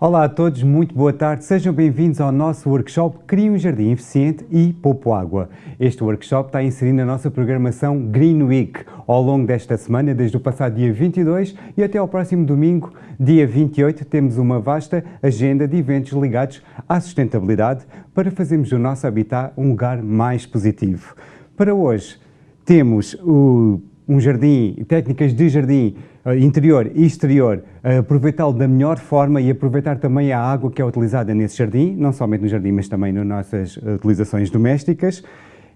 Olá a todos, muito boa tarde. Sejam bem-vindos ao nosso workshop Crie um Jardim Eficiente e Poupo Água. Este workshop está inserido na nossa programação Green Week ao longo desta semana, desde o passado dia 22 e até ao próximo domingo, dia 28, temos uma vasta agenda de eventos ligados à sustentabilidade para fazermos do nosso habitat um lugar mais positivo. Para hoje, temos o, um jardim, técnicas de jardim eh, interior e exterior, aproveitá-lo da melhor forma e aproveitar também a água que é utilizada nesse jardim, não somente no jardim, mas também nas nossas utilizações domésticas.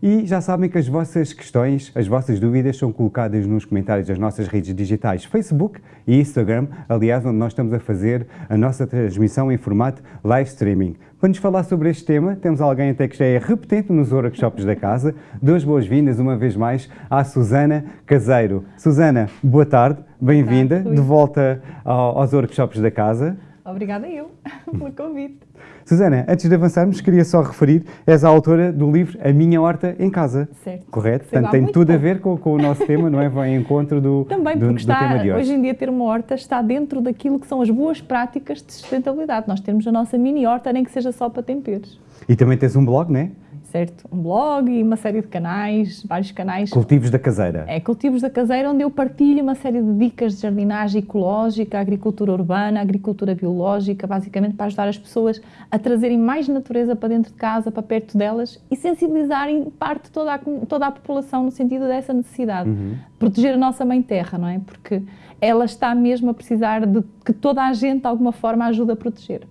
E já sabem que as vossas questões, as vossas dúvidas são colocadas nos comentários das nossas redes digitais Facebook e Instagram, aliás, onde nós estamos a fazer a nossa transmissão em formato live streaming. Para nos falar sobre este tema, temos alguém até que já é repetente nos workshops da casa. Duas boas-vindas, uma vez mais, à Susana Caseiro. Susana, boa tarde, bem-vinda, de volta aos workshops da casa. Obrigada eu pelo convite. Susana, antes de avançarmos, queria só referir, és a autora do livro A Minha Horta em Casa. Certo. Correto? Portanto, tem tudo a ver com, com, o nosso tema, não é? Vai em encontro do, Também, do, porque está, do tema de hoje. hoje em dia ter uma horta está dentro daquilo que são as boas práticas de sustentabilidade. Nós temos a nossa mini horta, nem que seja só para temperos. E também tens um blog, não é? Certo? Um blog e uma série de canais, vários canais. Cultivos da Caseira. É, Cultivos da Caseira, onde eu partilho uma série de dicas de jardinagem ecológica, agricultura urbana, agricultura biológica, basicamente para ajudar as pessoas a trazerem mais natureza para dentro de casa, para perto delas e sensibilizarem parte toda a, toda a população no sentido dessa necessidade. Uhum. Proteger a nossa mãe terra, não é? Porque ela está mesmo a precisar de que toda a gente, de alguma forma, ajude a proteger.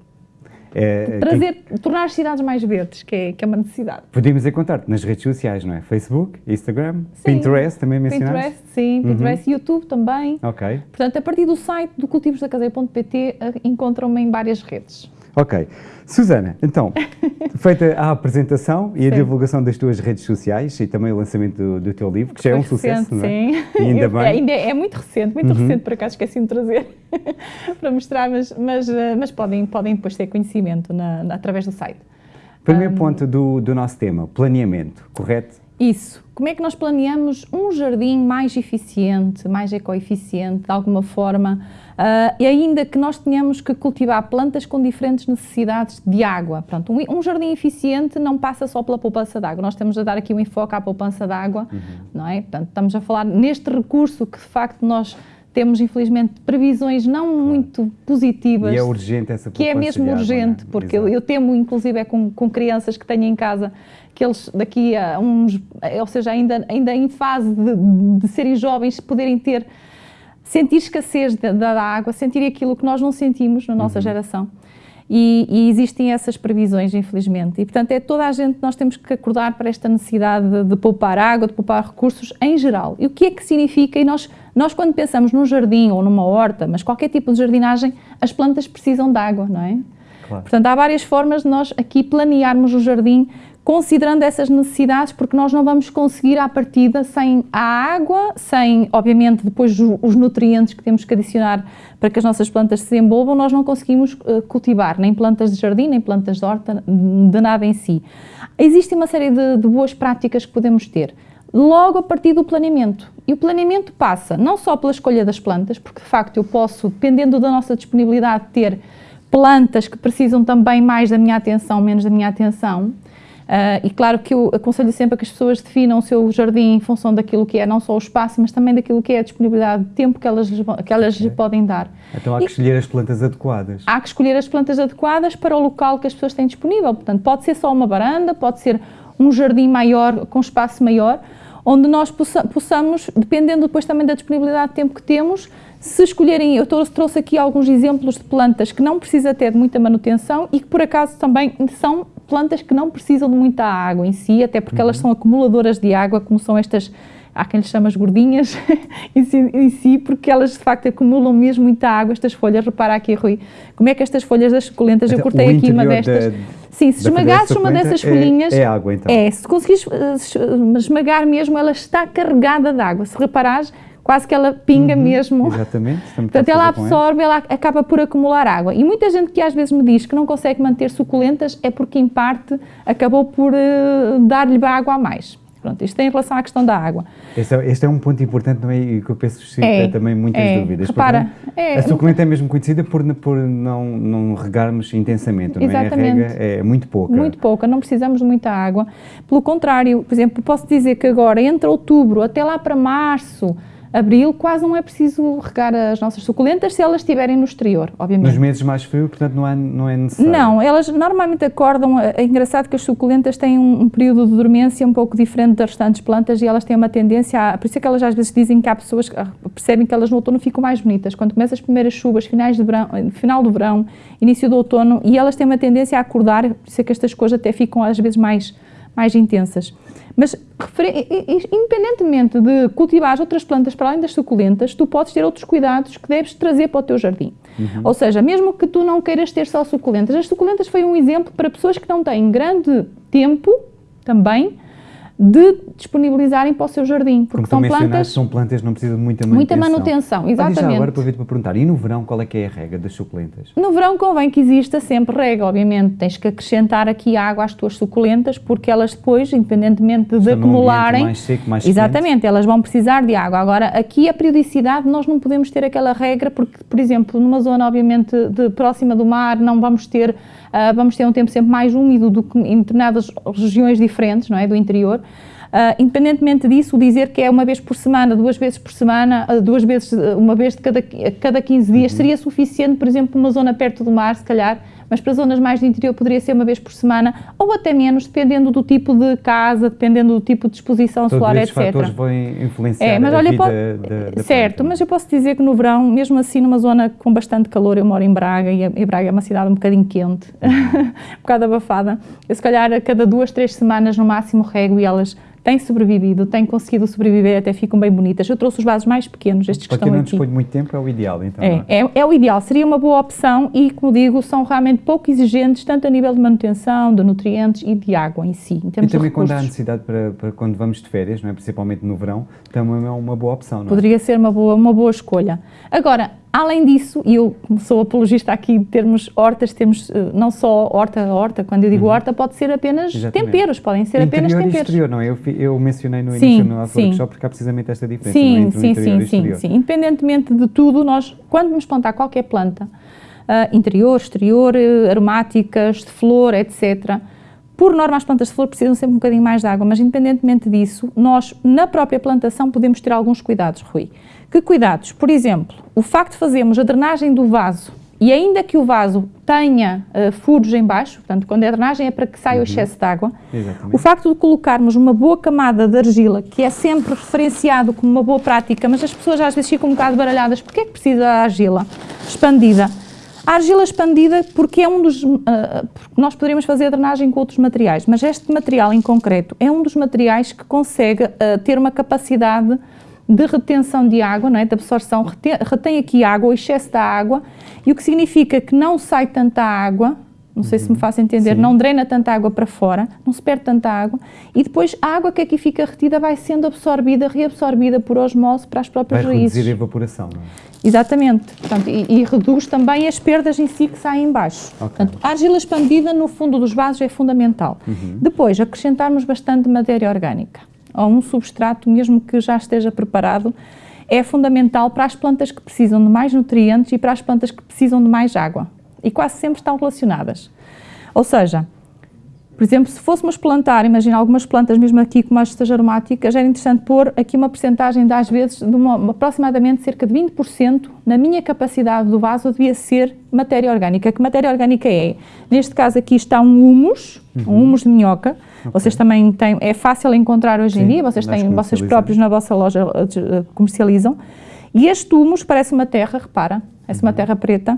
É, Trazer, quem... tornar as cidades mais verdes, que é, que é uma necessidade. Podemos encontrar-te nas redes sociais, não é? Facebook, Instagram, sim. Pinterest, também mencionaste? Pinterest, sim, uhum. Pinterest, YouTube também. Ok. Portanto, a partir do site do cultivosdacadeia.pt eh, encontram-me em várias redes. Ok. Susana, então, feita a apresentação e a divulgação das tuas redes sociais e também o lançamento do, do teu livro, que já é um recente, sucesso, não é? Sim, e ainda bem. ainda é, é muito recente, muito uhum. recente, por acaso esqueci de trazer para mostrar, mas, mas, eh, mas podem, podem depois ter conhecimento na, na, através do site. Primeiro um, ponto do, do nosso tema, planeamento, correto? Isso. Como é que nós planeamos um jardim mais eficiente, mais ecoeficiente, de alguma forma, uh, e ainda que nós tenhamos que cultivar plantas com diferentes necessidades de água. Pronto, um, um jardim eficiente não passa só pela poupança de água, nós temos a dar aqui um enfoque à poupança de água, uhum. não é? Portanto, estamos a falar neste recurso que de facto nós temos infelizmente previsões não muito positivas. E é urgente essa Que é mesmo urgente, água, porque eu, eu, temo inclusive é com, com crianças que tenho em casa que eles daqui a uns, ou seja, ainda, ainda em fase de, de serem jovens, poderem ter, sentir escassez da, água, sentir aquilo que nós não sentimos na nossa uhum. geração. E, e, existem essas previsões, infelizmente. E, portanto, é toda a gente, nós temos que acordar para esta necessidade de, de, poupar água, de poupar recursos em geral. E o que é que significa? E nós, nós, quando pensamos num jardim ou numa horta, mas qualquer tipo de jardinagem, as plantas precisam de água, não é? Claro. Portanto, há várias formas de nós aqui planearmos o jardim considerando essas necessidades, porque nós não vamos conseguir à partida sem a água, sem, obviamente, depois os nutrientes que temos que adicionar para que as nossas plantas se desenvolvam, nós não conseguimos uh, cultivar nem plantas de jardim, nem plantas de horta, de nada em si. Existe uma série de, de boas práticas que podemos ter. Logo a partir do planeamento. E o planeamento passa não só pela escolha das plantas, porque de facto eu posso, dependendo da nossa disponibilidade, ter plantas que precisam também mais da minha atenção, menos da minha atenção, Uh, e claro que eu aconselho sempre a que as pessoas definam o seu jardim em função daquilo que é não só o espaço, mas também daquilo que é a disponibilidade de tempo que elas, que elas okay. lhe podem dar. Então há e, que escolher as plantas adequadas. Há que escolher as plantas adequadas para o local que as pessoas têm disponível. Portanto, pode ser só uma varanda, pode ser um jardim maior, com espaço maior, onde nós possamos, dependendo depois também da disponibilidade de tempo que temos, se escolherem, eu trouxe aqui alguns exemplos de plantas que não precisam ter de muita manutenção e que por acaso também são plantas que não precisam de muita água em si, até porque uhum. elas são acumuladoras de água, como são estas, há quem lhes chama as gordinhas em, si, em, si, porque elas de facto acumulam mesmo muita água, estas folhas, repara aqui Rui, como é que estas folhas das suculentas, eu cortei aqui uma destas... Sim, se esmagasses uma dessas é, folhinhas... É água então. É, se conseguires uh, esmagar mesmo, ela está carregada de água. Se reparares, quase que ela pinga uhum, mesmo. Exatamente. Portanto, ela absorve, ela acaba por acumular água. E muita gente que às vezes me diz que não consegue manter suculentas é porque, em parte, acabou por uh, dar-lhe água a mais. Pronto, isto é em relação à questão da água. Este é, este é um ponto importante não é? e que eu penso que é, também muitas é, dúvidas. Repara, é, a suculenta é mesmo conhecida por, por não, não regarmos intensamente, não exatamente, é? A rega é muito pouca. Muito pouca, não precisamos de muita água. Pelo contrário, por exemplo, posso dizer que agora, entre outubro até lá para março, abril, quase não é preciso regar as nossas suculentas se elas estiverem no exterior, obviamente. Nos meses mais frios, portanto, não é, não é necessário? Não, elas normalmente acordam, é engraçado que as suculentas têm um, um, período de dormência um pouco diferente das restantes plantas e elas têm uma tendência a, por isso é que elas às vezes dizem que há pessoas que percebem que elas no outono ficam mais bonitas, quando começam as primeiras chuvas, finais de verão, final do verão, início do outono, e elas têm uma tendência a acordar, por isso é que estas coisas até ficam às vezes mais, mais intensas. Mas, independentemente de cultivar outras plantas para além das suculentas, tu podes ter outros cuidados que deves trazer para o teu jardim. Uhum. Ou seja, mesmo que tu não queiras ter só suculentas, as suculentas foi um exemplo para pessoas que não têm grande tempo também de disponibilizarem para o seu jardim. Porque Como são plantas, são plantas não precisam de muita manutenção. Muita manutenção, exatamente. Olha, já agora aproveito para perguntar, e no verão qual é que é a rega das suculentas? No verão convém que exista sempre rega, obviamente. Tens que acrescentar aqui água às tuas suculentas, porque elas depois, independentemente de Estão acumularem... mais seco, mais Exatamente, quente. elas vão precisar de água. Agora, aqui a periodicidade, nós não podemos ter aquela regra, porque, por exemplo, numa zona, obviamente, de, próxima do mar, não vamos ter... Uh, vamos ter um tempo sempre mais úmido do que em determinadas regiões diferentes, não é, do interior. Uh, independentemente disso, dizer que é uma vez por semana, duas vezes por semana, uh, duas vezes, uma vez de cada, cada 15 dias, uhum. seria suficiente, por exemplo, numa zona perto do mar, se calhar, mas para zonas mais do interior poderia ser uma vez por semana, ou até menos, dependendo do tipo de casa, dependendo do tipo de exposição Todos solar, etc. Todos fatores vão influenciar é, mas a olha, vida da, da Certo, planta. mas eu posso dizer que no verão, mesmo assim numa zona com bastante calor, eu moro em Braga, e, e Braga é uma cidade um bocadinho quente, um bocado abafada, eu se calhar a cada duas, três semanas no máximo rego e elas têm sobrevivido, têm conseguido sobreviver, até ficam bem bonitas. Eu trouxe os vasos mais pequenos, estes Para que estão aqui. Para quem não dispõe muito tempo é o ideal, então. É, é? é, é, o ideal, seria uma boa opção e, como digo, são realmente pouco exigentes, tanto a nível de manutenção, de nutrientes e de água em si. Em e também quando há necessidade para, para, quando vamos de férias, não é? principalmente no verão, também é uma boa opção, não é? Poderia ser uma boa, uma boa escolha. Agora, Além disso, e eu sou apologista aqui de termos hortas, temos uh, não só horta a horta, quando eu digo uhum. horta pode ser apenas Exatamente. temperos, podem ser interior apenas temperos. Exterior, não é? Eu, eu mencionei no sim, início no nosso workshop porque há precisamente esta diferença sim, entre sim, o interior sim, e exterior. Sim, sim, independentemente de tudo, nós, quando vamos plantar qualquer planta, uh, interior, exterior, uh, aromáticas, de flor, etc., por norma, as plantas de flor precisam sempre um bocadinho mais de água, mas independentemente disso, nós, na própria plantação, podemos ter alguns cuidados, Rui. Que cuidados? Por exemplo, o facto de fazermos a drenagem do vaso e ainda que o vaso tenha uh, furos em baixo, portanto, quando é drenagem é para que saia uhum. o excesso de água, Exatamente. o facto de colocarmos uma boa camada de argila, que é sempre referenciado como uma boa prática, mas as pessoas às vezes ficam um bocado baralhadas, porque é que precisa da argila expandida? A argila expandida, porque é um dos. Uh, nós poderíamos fazer a drenagem com outros materiais, mas este material em concreto é um dos materiais que consegue uh, ter uma capacidade de retenção de água, não é? de absorção, retém, retém aqui água, o excesso da água, e o que significa que não sai tanta água, não sei uhum. se me uhum. faço entender, Sim. não drena tanta água para fora, não se perde tanta água, e depois a água que aqui fica retida vai sendo absorvida, reabsorvida por osmose para as próprias vai raízes. Vai reduzir a evaporação, não é? Exatamente, Portanto, e, e, reduz também as perdas em si que saem embaixo. Okay. Portanto, a argila expandida no fundo dos vasos é fundamental. Uhum. Depois, acrescentarmos bastante matéria orgânica ou um substrato, mesmo que já esteja preparado, é fundamental para as plantas que precisam de mais nutrientes e para as plantas que precisam de mais água. E quase sempre estão relacionadas. Ou seja, por exemplo, se fôssemos plantar, imagina algumas plantas, mesmo aqui como as estas aromáticas, era interessante pôr aqui uma porcentagem de, às vezes, de uma, aproximadamente cerca de 20% na minha capacidade do vaso devia ser matéria orgânica. Que matéria orgânica é? Neste caso aqui está um humus, uhum. um humus de minhoca. Okay. Vocês também têm, é fácil encontrar hoje Sim, em dia, vocês têm, vocês próprios na vossa loja uh, comercializam. E este humus parece uma terra, repara, parece uhum. uma terra preta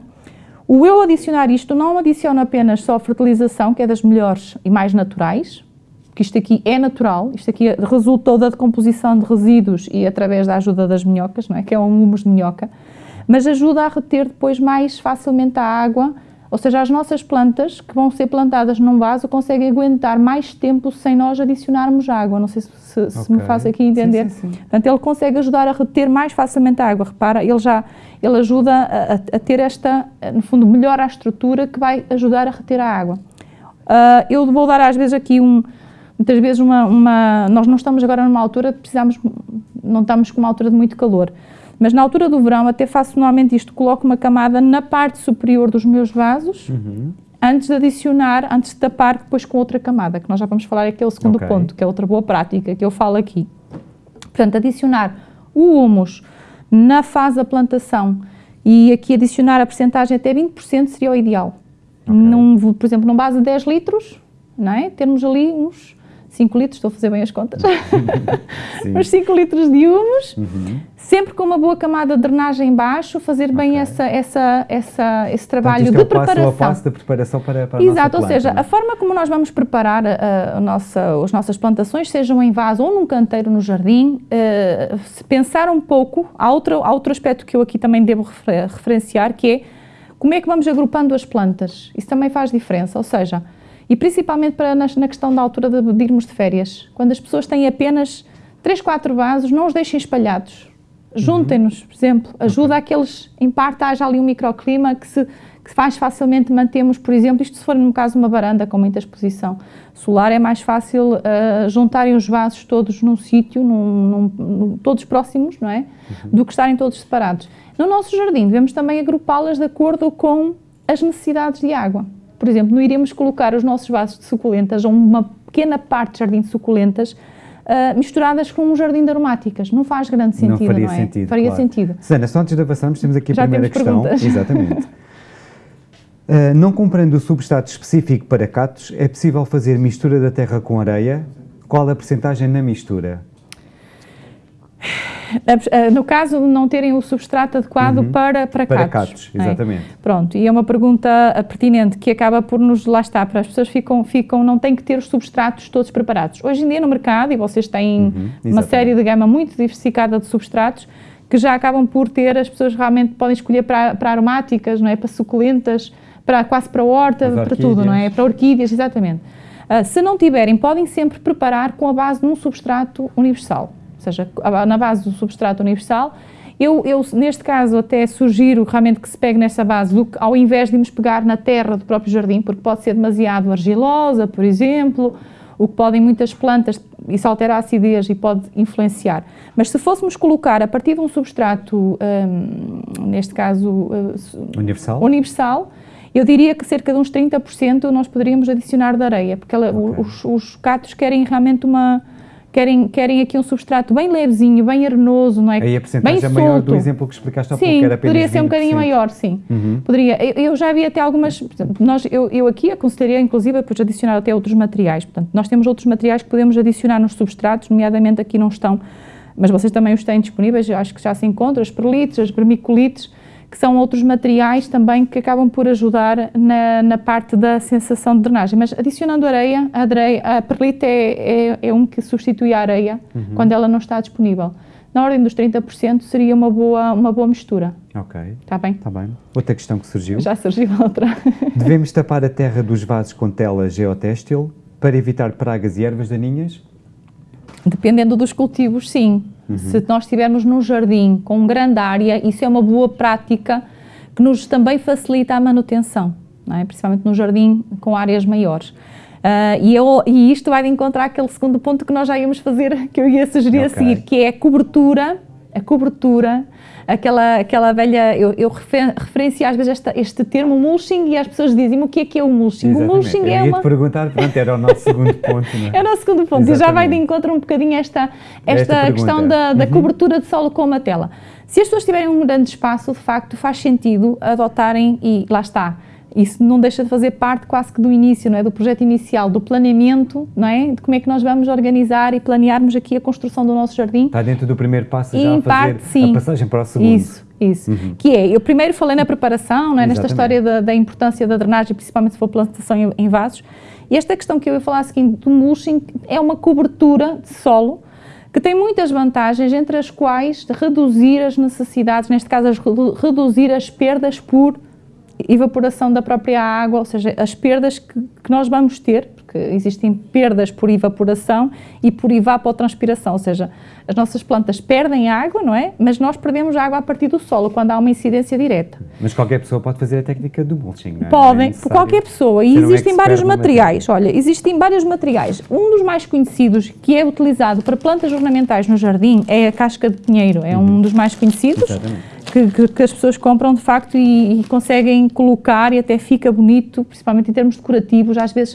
o eu adicionar isto não adiciona apenas só fertilização, que é das melhores e mais naturais, que isto aqui é natural, isto aqui resultou da decomposição de resíduos e através da ajuda das minhocas, não é? que é um humus de minhoca, mas ajuda a reter depois mais facilmente a água, ou seja, as nossas plantas que vão ser plantadas num vaso conseguem aguentar mais tempo sem nós adicionarmos água. Não sei se, se, okay. se me faz aqui entender. Sim, sim, sim. Portanto, ele consegue ajudar a reter mais facilmente a água. Repara, ele já ele ajuda a, a ter esta, no fundo, melhora a estrutura que vai ajudar a reter a água. Uh, eu vou dar às vezes aqui um, muitas vezes uma, uma, nós não estamos agora numa altura precisamos, não estamos com uma altura de muito calor, mas na altura do verão até faço normalmente isto, coloco uma camada na parte superior dos meus vasos, uhum. antes de adicionar, antes de tapar depois com outra camada, que nós já vamos falar aqui é o segundo okay. ponto, que é outra boa prática que eu falo aqui. Portanto, adicionar o humus na fase da plantação e aqui adicionar a percentagem até 20% seria o ideal. Okay. Num, por exemplo, num base de 10 litros, não é? termos ali uns 5 litros, estou a fazer bem as contas, uns 5 litros de humus, uhum. sempre com uma boa camada de drenagem em baixo, fazer bem okay. essa, essa, essa, esse trabalho Portanto, de é preparação. Passo a passo de preparação para, para Exato, a ou seja, é? a forma como nós vamos preparar a, a nossa, as nossas plantações, sejam em vaso ou num canteiro no jardim, uh, se pensar um pouco, há outro, há outro aspecto que eu aqui também devo refer, referenciar, que é como é que vamos agrupando as plantas. Isso também faz diferença, ou seja, e principalmente para, na, na questão da altura de, de, irmos de férias. Quando as pessoas têm apenas 3, 4 vasos, não os deixem espalhados. Juntem-nos, por exemplo. Ajuda okay. a que em parte, haja ali um microclima que se que mais facilmente mantemos, por exemplo, isto se for no caso uma varanda com muita exposição solar, é mais fácil uh, juntarem os vasos todos num sítio, todos próximos, não é? Uhum. Do que estarem todos separados. No nosso jardim devemos também agrupá-las de acordo com as necessidades de água. Por exemplo, não iríamos colocar os nossos vasos de suculentas ou uma pequena parte de jardim de suculentas uh, misturadas com um jardim de aromáticas. Não faz grande sentido, não, faria não é? Sentido, faria claro. sentido. Susana, só antes de avançarmos, temos aqui a Já primeira questão. Perguntas. Exatamente. Uh, não comprando o substrato específico para catos, é possível fazer mistura da terra com areia? Qual a percentagem na mistura? Eh, no caso de não terem o substrato adequado uhum. para, para, para catos. exatamente. É? Pronto, e é uma pergunta eh, pertinente que acaba por nos, lá está, para as pessoas ficam, ficam, não têm que ter os substratos todos preparados. Hoje em dia no mercado, e vocês têm uhum. uma série de gama muito diversificada de substratos, que já acabam por ter, as pessoas realmente podem escolher para, para aromáticas, não é? para suculentas, para, quase para horta, para tudo, não é? Para orquídeas, exatamente. Uh, se não tiverem, podem sempre preparar com a base de um substrato universal ou seja, na base do substrato universal. Eu, eu, neste caso, até sugiro realmente que se pegue nessa base, do, ao invés de irmos pegar na terra do próprio jardim, porque pode ser demasiado argilosa, por exemplo, o que podem muitas plantas, isso altera a acidez e pode influenciar. Mas se fôssemos colocar a partir de um substrato, um, neste caso uh, universal, universal eu diria que cerca de uns 30% nós poderíamos adicionar de areia, porque ela, okay. os, os catos querem realmente uma querem, querem aqui um substrato bem levezinho, bem arenoso, não é? Aí a porcentagem é maior do exemplo que explicaste há sim, pouco, era apenas poderia ser um bocadinho maior, sim. Uhum. Poderia. Eu, eu, já vi até algumas, nós, eu, eu aqui aconselharia inclusive depois adicionar até outros materiais, portanto, nós temos outros materiais que podemos adicionar nos substratos, nomeadamente aqui não estão, mas vocês também os têm disponíveis, acho que já se encontram, as perlites, as vermicolites, que são outros materiais também que acabam por ajudar na, na parte da sensação de drenagem. Mas adicionando areia, a, areia, a perlite é, é, é, um que substitui a areia uhum. quando ela não está disponível. Na ordem dos 30% seria uma boa, uma boa mistura. Ok. Está bem? Está bem. Outra questão que surgiu. Já surgiu outra. Devemos tapar a terra dos vasos com tela geotextil para evitar pragas e ervas daninhas? Dependendo dos cultivos, sim. Uhum. Se nós estivermos num jardim com grande área, isso é uma boa prática que nos também facilita a manutenção, é? principalmente no jardim com áreas maiores. Uh, e, eu, e, isto vai encontrar aquele segundo ponto que nós já íamos fazer, que eu ia sugerir okay. a seguir, que é a cobertura, a cobertura aquela, aquela velha. Eu, eu refer, referencio às vezes esta, este termo mulching e as pessoas dizem-me o que é que é o mulching. Exatamente. O mulching eu é uma. perguntar, pronto, era o nosso segundo ponto. Não é? é o nosso segundo ponto Exatamente. e já vai de encontro um bocadinho esta, esta, esta questão da, da uhum. cobertura de solo com uma tela. Se as pessoas tiverem um grande espaço, de facto, faz sentido adotarem e lá está isso não deixa de fazer parte quase que do início, não é? do projeto inicial, do planeamento, não é? de como é que nós vamos organizar e planearmos aqui a construção do nosso jardim. Está dentro do primeiro passo já a parte, sim. a passagem para o segundo. Isso, isso. Uhum. Que é, eu primeiro falei na preparação, não é? nesta história da, da, importância da drenagem, principalmente se for plantação em, em vasos, e esta questão que eu ia falar seguinte, do mulching é uma cobertura de solo que tem muitas vantagens, entre as quais reduzir as necessidades, neste caso, reduzir as perdas por evaporação da própria água, ou seja, as perdas que, que nós vamos ter, porque existem perdas por evaporação e por evapotranspiração, ou seja, as nossas plantas perdem água, não é? Mas nós perdemos água a partir do solo, quando há uma incidência direta. Mas qualquer pessoa pode fazer a técnica do mulching, não é? Podem, por qualquer pessoa. E existem vários materiais. Olha, existem vários materiais. Um dos mais conhecidos, que é utilizado para plantas ornamentais no jardim, é a casca de pinheiro. É uhum. um dos mais conhecidos. Que, que, que, as pessoas compram de facto e, e conseguem colocar e até fica bonito, principalmente em termos decorativos, às vezes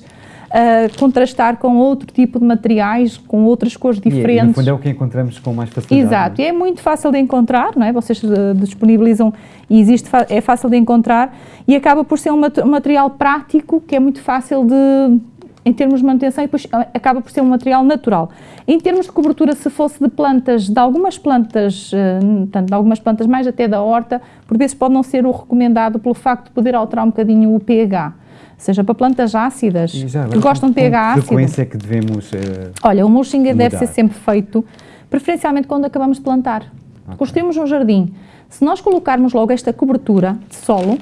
uh, contrastar com outro tipo de materiais, com outras cores diferentes. E, no fundo é o que encontramos com mais facilidade. Exato, é? é muito fácil de encontrar, não é? Vocês uh, disponibilizam e existe, é fácil de encontrar e acaba por ser um material prático que é muito fácil de em termos de manutenção e depois ah, acaba por ser um material natural. Em termos de cobertura, se fosse de plantas, de algumas plantas, tanto de algumas plantas mais até da horta, por vezes pode não ser o recomendado pelo facto de poder alterar um bocadinho o pH seja para plantas ácidas, que gostam de pH ácido. Frequência é que devemos uh, Olha, o mulching mudar. deve ser sempre feito, preferencialmente quando acabamos de plantar. Okay. Construímos um jardim. Se nós colocarmos logo esta cobertura de solo,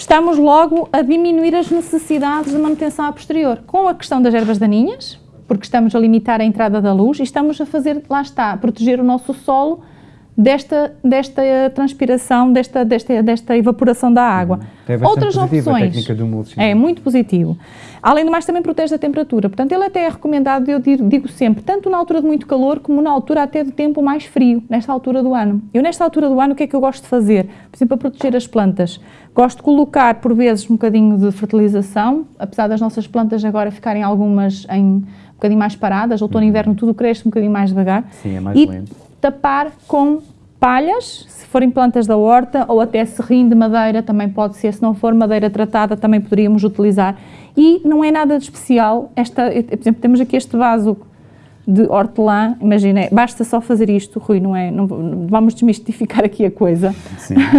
estamos logo a diminuir as necessidades de manutenção a posterior. Com a questão das ervas daninhas, porque estamos a limitar a entrada da luz e estamos a fazer, lá está, a proteger o nosso solo desta, desta transpiração, desta, desta, desta evaporação da água. Uhum. Outras opções. A técnica do mulching. É muito positivo. Além do mais, também protege a temperatura. Portanto, ele até é recomendado, eu digo sempre, tanto na altura de muito calor como na altura até do tempo mais frio, nesta altura do ano. Eu, nesta altura do ano, o que é que eu gosto de fazer? Por exemplo, para proteger as plantas. Gosto de colocar, por vezes, um bocadinho de fertilização, apesar das nossas plantas agora ficarem algumas em um bocadinho mais paradas, outono e uhum. inverno tudo cresce um bocadinho mais devagar. Sim, é mais e lento. tapar com palhas, se forem plantas da horta, ou até serrim de madeira, também pode ser, se não for madeira tratada, também poderíamos utilizar. E não é nada de especial, esta, por exemplo, temos aqui este vaso de hortelã, imagina, basta só fazer isto, Rui, não é, não, vamos desmistificar aqui a coisa,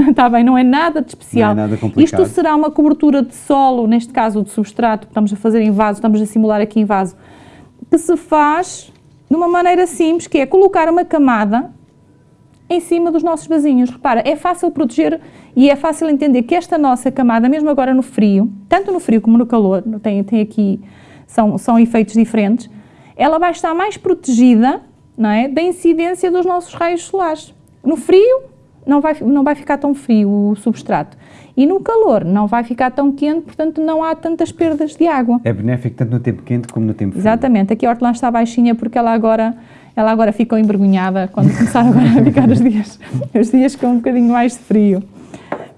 está bem, não é nada de especial. Não é nada complicado. Isto será uma cobertura de solo, neste caso de substrato, que estamos a fazer em vaso, estamos a simular aqui em vaso, que se faz de uma maneira simples, que é colocar uma camada em cima dos nossos vasinhos. Repara, é fácil proteger e é fácil entender que esta nossa camada, mesmo agora no frio, tanto no frio como no calor, tem, tem aqui, são, são efeitos diferentes, ela vai estar mais protegida não é, da incidência dos nossos raios solares. No frio, não vai, não vai ficar tão frio o substrato. E no calor, não vai ficar tão quente, portanto não há tantas perdas de água. É benéfico tanto no tempo quente como no tempo frio. Exatamente. Aqui a hortelã está baixinha porque ela agora ela agora ficou envergonhada quando começaram agora a ficar os dias, os dias com um bocadinho mais de frio.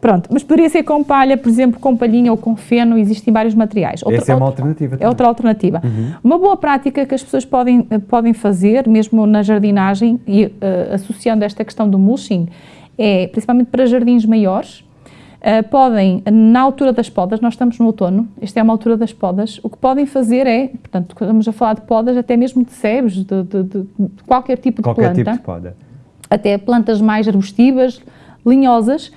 Pronto, mas poderia ser com palha, por exemplo, com palhinha ou com feno, existem vários materiais. Outra, Essa é uma alternativa. É outra alternativa. Uhum. Uma boa prática que as pessoas podem, podem fazer, mesmo na jardinagem, e uh, associando esta questão do mulching, é, principalmente para jardins maiores, podem, na altura das podas, nós estamos no outono, esta é uma altura das podas, o que podem fazer é, portanto, estamos a falar de podas, até mesmo de sebes, de, de, de, de qualquer tipo de qualquer planta. Qualquer tipo de poda. Até plantas mais arbustivas, linhosas,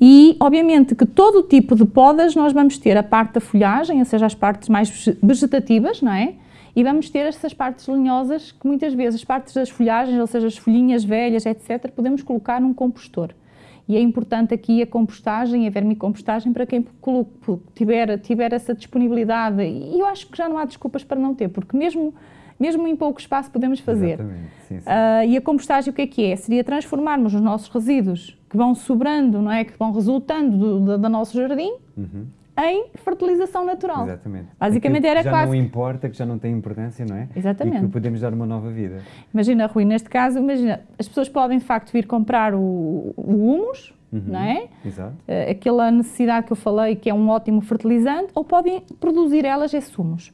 e, obviamente, que todo tipo de podas nós vamos ter a parte da folhagem, ou seja, as partes mais vegetativas, não é? E vamos ter essas partes linhosas, que muitas vezes as partes das folhagens, ou seja, as folhinhas velhas, etc., podemos colocar num compostor. E é importante aqui a compostagem, a vermicompostagem, para quem tiver, tiver essa disponibilidade. E eu acho que já não há desculpas para não ter, porque mesmo, mesmo em pouco espaço podemos fazer. Exatamente, sim, sim. Uh, e a compostagem o que é que é? Seria transformarmos os nossos resíduos que vão sobrando, não é? que vão resultando do, do, do nosso jardim, uhum em fertilização natural. Exatamente. Basicamente era já quase... não importa, que já não tem importância, não é? Exatamente. E que podemos dar uma nova vida. Imagina, Rui, neste caso, imagina, as pessoas podem de facto vir comprar o, o humus, uhum. não é? Exato. Uh, aquela necessidade que eu falei, que é um ótimo fertilizante, ou podem produzir elas esses humus.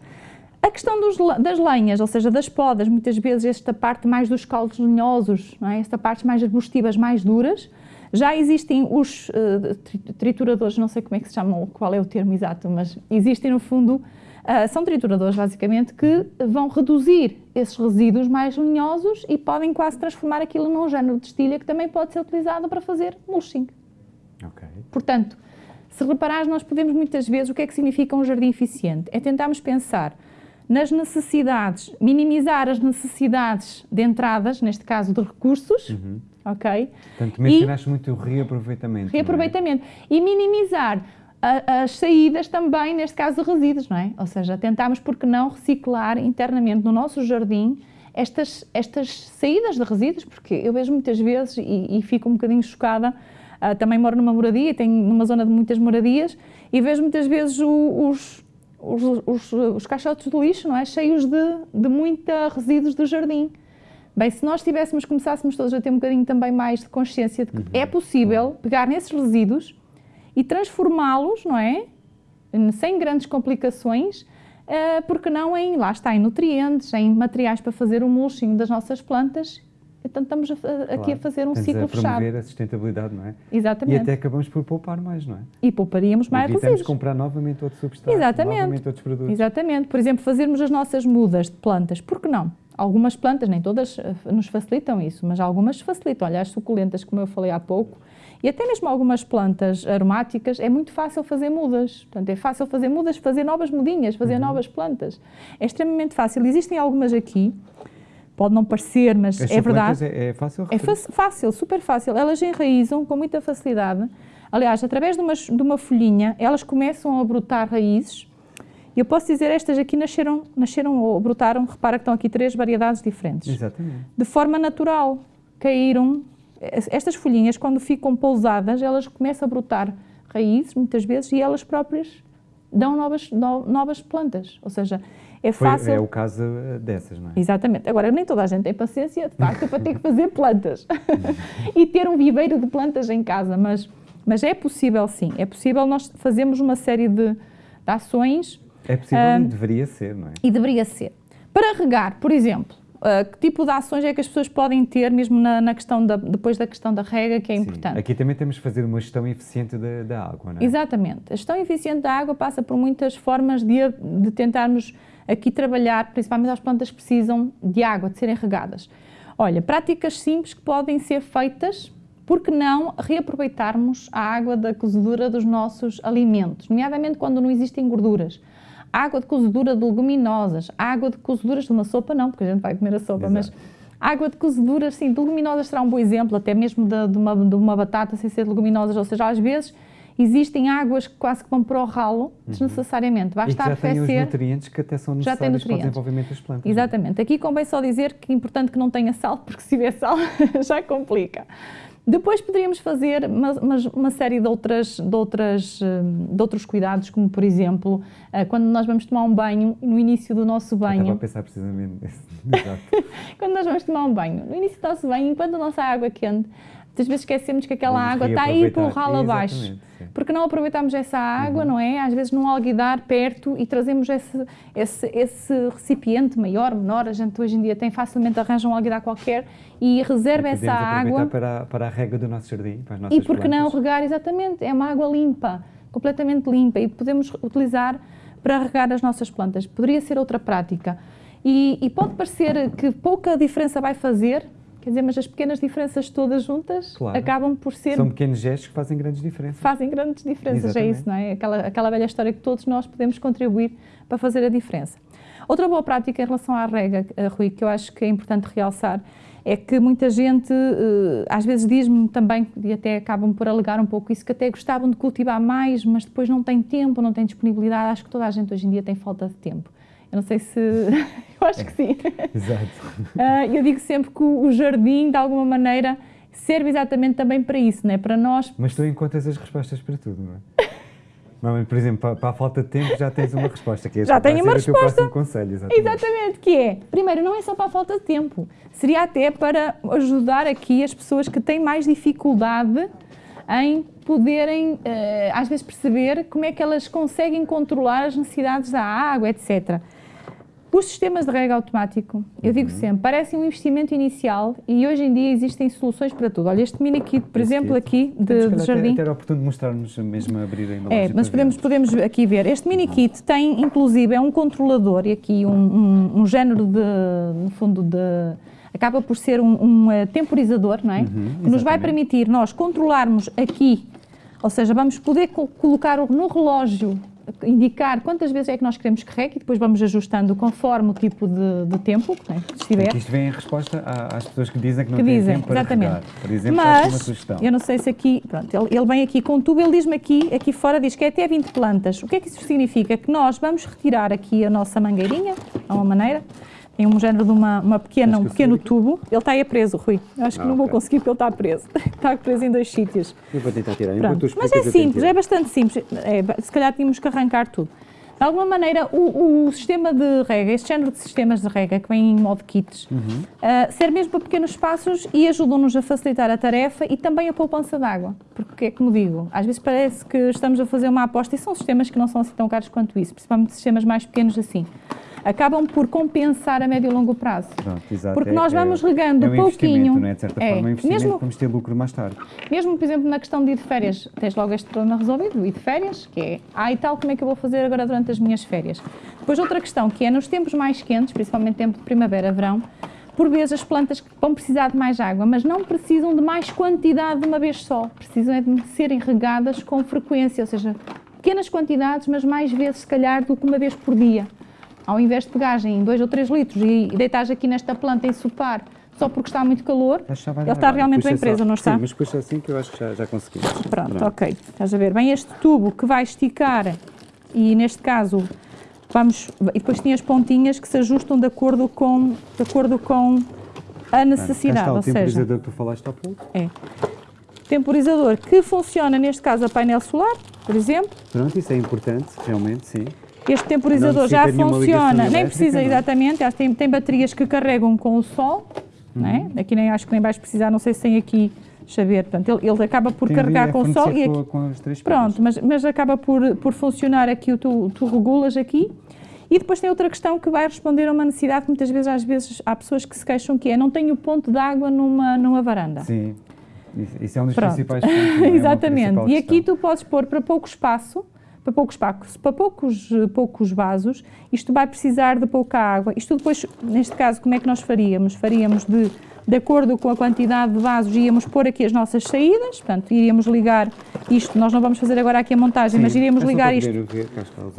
A questão dos, das lenhas, ou seja, das podas, muitas vezes esta parte mais dos caldos lenhosos, não é? esta parte mais arbustivas, mais duras, já existem os uh, trituradores, não sei como é que se chamam, qual é o termo exato, mas existem no fundo, uh, são trituradores basicamente, que vão reduzir esses resíduos mais lenhosos e podem quase transformar aquilo num género de estilha que também pode ser utilizado para fazer mulching. Okay. Portanto, se reparares, nós podemos muitas vezes, o que é que significa um jardim eficiente? É tentarmos pensar nas necessidades, minimizar as necessidades de entradas, neste caso de recursos, uhum ok? Portanto, mencionaste e, muito o reaproveitamento. É? Reaproveitamento. É? E minimizar a, as saídas também, neste caso, de resíduos, não é? Ou seja, tentámos, por que não, reciclar internamente no nosso jardim estas, estas saídas de resíduos, porque eu vejo muitas vezes e, e fico um bocadinho chocada, uh, também moro numa moradia, tenho numa zona de muitas moradias, e vejo muitas vezes o, os, os, os, os, caixotes de lixo, não é? Cheios de, de muita resíduos do jardim. Bem, se nós tivéssemos, começássemos todos a ter um bocadinho também mais de consciência de que uhum. é possível pegar nesses resíduos e transformá-los, não é? Sem grandes complicações, uh, porque não em, lá está, em nutrientes, em materiais para fazer o mulching das nossas plantas. Então estamos a, a, claro, aqui a fazer um ciclo a fechado. promover a sustentabilidade, não é? Exatamente. E até acabamos por poupar mais, não é? E pouparíamos mais resíduos. Evitamos comprar novamente outro substrato, Exatamente. novamente outros produtos. Exatamente. Por exemplo, fazermos as nossas mudas de plantas, por que não? Algumas plantas, nem todas eh, nos facilitam isso, mas algumas facilitam. Olha, as suculentas, como eu falei há pouco, e até mesmo algumas plantas aromáticas, é muito fácil fazer mudas. Portanto, é fácil fazer mudas, fazer novas mudinhas, fazer uhum. novas plantas. É extremamente fácil. Existem algumas aqui, pode não parecer, mas As é verdade. É, é fácil? É fácil, super fácil. Elas enraizam com muita facilidade. Aliás, através de uma, de uma folhinha, elas começam a brotar raízes. E eu posso dizer, estas aqui nasceram, nasceram ou brotaram, repara que estão aqui três variedades diferentes. Exatamente. De forma natural. Caíram, estas folhinhas, quando ficam pousadas, elas começam a brotar raízes, muitas vezes, e elas próprias dão novas, no, novas plantas. Ou seja, é Foi, fácil. É o caso eh, dessas, não é? Exatamente. Agora, nem toda a gente tem paciência, de facto, para ter que fazer plantas e ter um viveiro de plantas em casa, mas, mas é possível sim. É possível nós fazermos uma série de, de ações. É possível e deveria ser, não é? E deveria ser. Para regar, por exemplo, Uh, que tipo de ações é que as pessoas podem ter mesmo na, na, questão da, depois da questão da rega, que é Sim. importante? Aqui também temos que fazer uma gestão eficiente da, da água, não é? Exatamente. A gestão eficiente da água passa por muitas formas de, de tentarmos aqui trabalhar, principalmente as plantas que precisam de água, de serem regadas. Olha, práticas simples que podem ser feitas, porque não reaproveitarmos a água da cozedura dos nossos alimentos, nomeadamente quando não existem gorduras água de cozedura de leguminosas, água de cozeduras de uma sopa não, porque a gente vai comer a sopa, Exato. mas água de cozedura, sim, de leguminosas será um bom exemplo, até mesmo de, de, uma, de uma batata sem ser de leguminosas, ou seja, às vezes existem águas que quase que vão para o ralo, uhum. desnecessariamente. Basta e que já. Têm os nutrientes que até são necessários para o desenvolvimento das plantas. É? Exatamente. Aqui convém só dizer que é importante que não tenha sal, porque se tiver sal já complica. Depois poderíamos fazer uma, uma, série de, outras, de, outras, hum, de outros cuidados, como por exemplo, eh, quando nós vamos tomar um banho, no início do nosso banho. Eu estava a pensar precisamente. Exato. quando nós vamos tomar um banho, no início do nosso banho, enquanto a nossa água quente, Muitas vezes esquecemos que aquela água está aí pelo ralo abaixo. Porque não aproveitamos essa água, uhum. não é? Às vezes num alguidar perto e trazemos esse, esse, esse recipiente maior, menor. A gente hoje em dia tem facilmente arranja um alguidar qualquer e reserva e essa água. Para, para a rega do nosso jardim, para as nossas E porque plantas. não regar, exatamente. É uma água limpa, completamente limpa e podemos utilizar para regar as nossas plantas. Poderia ser outra prática. E, e pode parecer que pouca diferença vai fazer, Quer dizer, mas as pequenas diferenças todas juntas claro. acabam por ser. São pequenos gestos que fazem grandes diferenças. Fazem grandes diferenças, Exatamente. é isso, não é? Aquela, aquela velha história que todos nós podemos contribuir para fazer a diferença. Outra boa prática em relação à rega, eh, Rui, que eu acho que é importante realçar, é que muita gente eh, às vezes diz-me também, e até acabam por alegar um pouco isso, que até gostavam de cultivar mais, mas depois não têm tempo, não têm disponibilidade. Acho que toda a gente hoje em dia tem falta de tempo. Eu não sei se. eu acho que sim. Exato. Uh, eu digo sempre que o jardim, de alguma maneira, serve exatamente também para isso, não é? Para nós. Mas tu encontras as respostas para tudo, não é? Normalmente, por exemplo, para, para, a falta de tempo já tens uma resposta, que é já tenho uma resposta. Conselho, exatamente. exatamente, que é, primeiro, não é só para a falta de tempo, seria até para ajudar aqui as pessoas que têm mais dificuldade em poderem, uh, às vezes, perceber como é que elas conseguem controlar as necessidades da água, etc. Os sistemas de rega automático, eu digo uhum. sempre, parecem um investimento inicial e hoje em dia existem soluções para tudo. Olha, este mini kit, por Esse exemplo, kit. aqui de, de jardim. Até era oportuno mostrarmos mesmo a abrir a É, mas podemos, podemos aqui ver. Este mini kit tem, inclusive, é um controlador e aqui um, um, um género de, no fundo, de acaba por ser um, um uh, temporizador, não é? Uhum, que nos vai permitir nós controlarmos aqui, ou seja, vamos poder co colocar no relógio indicar quantas vezes é que nós queremos que regue e depois vamos ajustando conforme o tipo de, de tempo né, que estiver. Porque isto vem em resposta às pessoas que dizem que não que têm dizem, tempo para exatamente. regar. Por exemplo, Mas, uma sugestão. eu não sei se aqui, pronto, ele, ele vem aqui com tubo, ele diz-me aqui, aqui fora diz que é até 20 plantas. O que é que isso significa? Que nós vamos retirar aqui a nossa mangueirinha, de uma maneira, tem um género de uma, uma pequena, um que pequeno tubo. Ele está aí preso, Rui. Acho que Ah, não vou conseguir porque ele está preso. está preso em dois sítios. Eu vou tentar tirar. Mas é simples, é bastante simples. É, se calhar tínhamos que arrancar tudo. De alguma maneira, o, o sistema de rega, este género de sistemas de rega que vem em modo kits, Uhum. ah, serve mesmo para pequenos espaços e ajudam-nos a facilitar a tarefa e também a poupança de água. Porque é como digo, às vezes parece que estamos a fazer uma aposta e são sistemas que não são assim tão caros quanto isso, principalmente sistemas mais pequenos assim. Acabam por compensar a médio e longo prazo. Pronto, exato. Porque É- nós é- vamos regando é um pouquinho. Não é? De certa É. forma, é um investimento Mesmo- vamos ter lucro mais tarde. Mesmo, por exemplo, na questão de ir de férias, tens logo este problema resolvido, ir de férias, que é, ah, e tal, como é que eu vou fazer agora durante as minhas férias? Depois outra questão, que é nos tempos mais quentes, principalmente tempo de primavera, verão, por vezes as plantas vão precisar de mais água, mas não precisam de mais quantidade de uma vez só, precisam é de serem regadas com frequência, ou seja, pequenas quantidades, mas mais vezes, se calhar, do que uma vez por dia. Ao invés de pegares em 2 ou 3 litros e, e deitares aqui nesta planta em sopar, só porque está muito calor, ele está realmente bem preso, só. não está? Sim, mas puxa assim que eu acho que já, já conseguimos. Pronto, ok. Estás a ver? Vem este tubo que vai esticar e neste caso vamos. E depois tem as pontinhas que se ajustam de acordo com, de acordo com a necessidade. Está o ou seja, temporizador que tu falaste há pouco. é. Temporizador que funciona neste caso a painel solar, por exemplo. Pronto, isso é importante, realmente, sim. Este temporizador já funciona, nem precisa é? exatamente, que tem, tem baterias que carregam com o sol, não Uhum. é? aqui nem acho que nem vais precisar, não sei se tem aqui, ver, portanto, ele, ele acaba por Tem carregar é com o sol e com, aqui, com as três Pronto, mas, mas acaba por, por funcionar aqui, tu, tu regulas aqui. E depois tem outra questão que vai responder a uma necessidade que muitas vezes, às vezes, há pessoas que se queixam que é não tenho ponto de água numa, numa varanda. Sim, isso, é um dos Pronto. principais pontos. é? É Exatamente. principal E aqui tu podes pôr para pouco espaço, para pouco espaço, para poucos, poucos vasos, isto vai precisar de pouca água. Isto depois, neste caso, como é que nós faríamos? Faríamos de, de acordo com a quantidade de vasos, íamos pôr aqui as nossas saídas, portanto, iríamos ligar isto, nós não vamos fazer agora aqui a montagem, mas Sim, iríamos é ligar isto ver,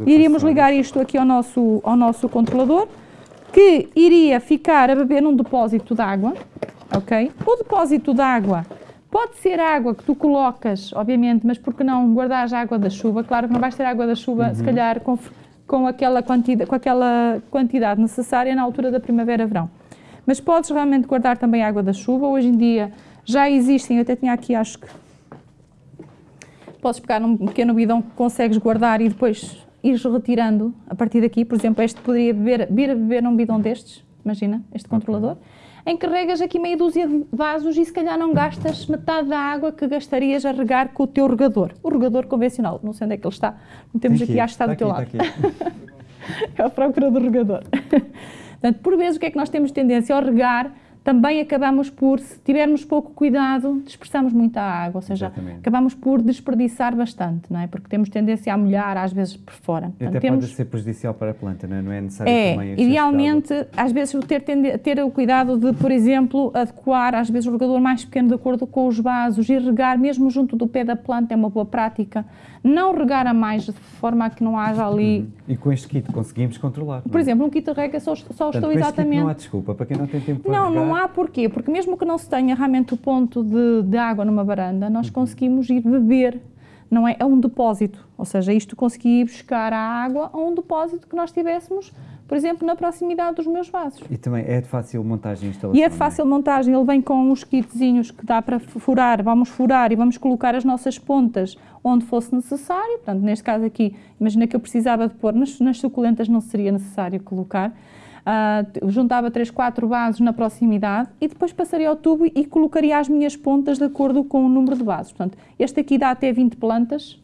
os Iríamos ligar isto aqui ao nosso, ao nosso controlador, que iria ficar a beber num depósito de água, ok? O depósito de água pode ser água que tu colocas, obviamente, mas por que não guardares a água da chuva? Claro que não vais ter água da chuva, se calhar, com, com, aquela quantidade, com aquela quantidade necessária na altura da primavera-verão. Mas podes realmente guardar também água da chuva. Hoje em dia já existem, eu até tinha aqui, acho que podes pegar num pequeno bidão que consegues guardar e depois ires retirando a partir daqui. Por exemplo, este poderia beber, vir a beber num bidão destes, imagina, este controlador, em que regas aqui meia dúzia de vasos e se calhar não gastas metade da água que gastarias a regar com o teu regador. O regador convencional, não sei onde é que ele está, não temos Tem aqui, acho que está do aqui, teu lado. aqui. É a procura do regador. Portanto, por vezes, o que é que nós temos tendência ao regar? Também acabamos por, se tivermos pouco cuidado, dispersamos muita água, ou seja, Exatamente. acabamos por desperdiçar bastante, não é? Porque temos tendência a molhar, às vezes, por fora. Portanto, até temos, pode ser prejudicial para a planta, não é? Não é necessário é, também idealmente, às vezes, ter, tende- ter o cuidado de, por exemplo, adequar, às vezes, o regador mais pequeno de acordo com os vasos e regar mesmo junto do pé da planta é uma boa prática. Não regar a mais, de forma a que não haja ali... água. E com este kit conseguimos controlar. Por exemplo, um kit de rega só, só Portanto, estou exatamente... não há desculpa para quem não tem tempo para Não, não regar. Há porquê, porque mesmo que não se tenha realmente o ponto de, de água numa varanda, nós conseguimos ir beber, não é? É um depósito, ou seja, isto consegui ir buscar a água a um depósito que nós tivéssemos, por exemplo, na proximidade dos meus vasos. E também é de fácil montagem e instalação. E é de não fácil montagem, ele vem com uns kitzinhos que dá para furar, vamos furar e vamos colocar as nossas pontas onde fosse necessário, portanto, neste caso aqui, imagina que eu precisava de pôr, nas, nas suculentas não seria necessário colocar, T- juntava 3, 4 vasos na proximidade e depois passaria ao tubo e colocaria as minhas pontas de acordo com o número de vasos. Portanto, este aqui dá até 20 plantas,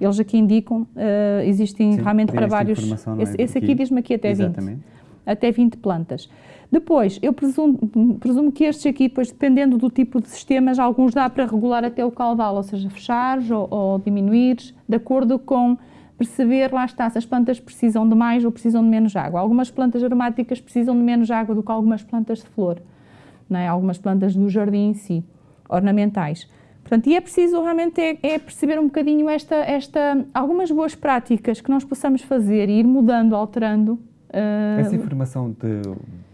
eles aqui indicam, ah, existem Uhum. Sim, realmente para vários. é? Esse, esse aqui diz-me aqui até 20 Exatamente. até 20 plantas. Depois, eu presumo, presumo que estes aqui, depois, dependendo do tipo de sistemas, alguns dá para regular até o caudal, ou seja, fechares ou, ou diminuires, de acordo com perceber, lá está, se as plantas precisam de mais ou precisam de menos água. Algumas plantas aromáticas precisam de menos água do que algumas plantas de flor, não é? algumas plantas do jardim em si, ornamentais. Portanto, e é preciso realmente é, é, perceber um bocadinho esta, esta, algumas boas práticas que nós possamos fazer e ir mudando, alterando. Uh... Essa informação de,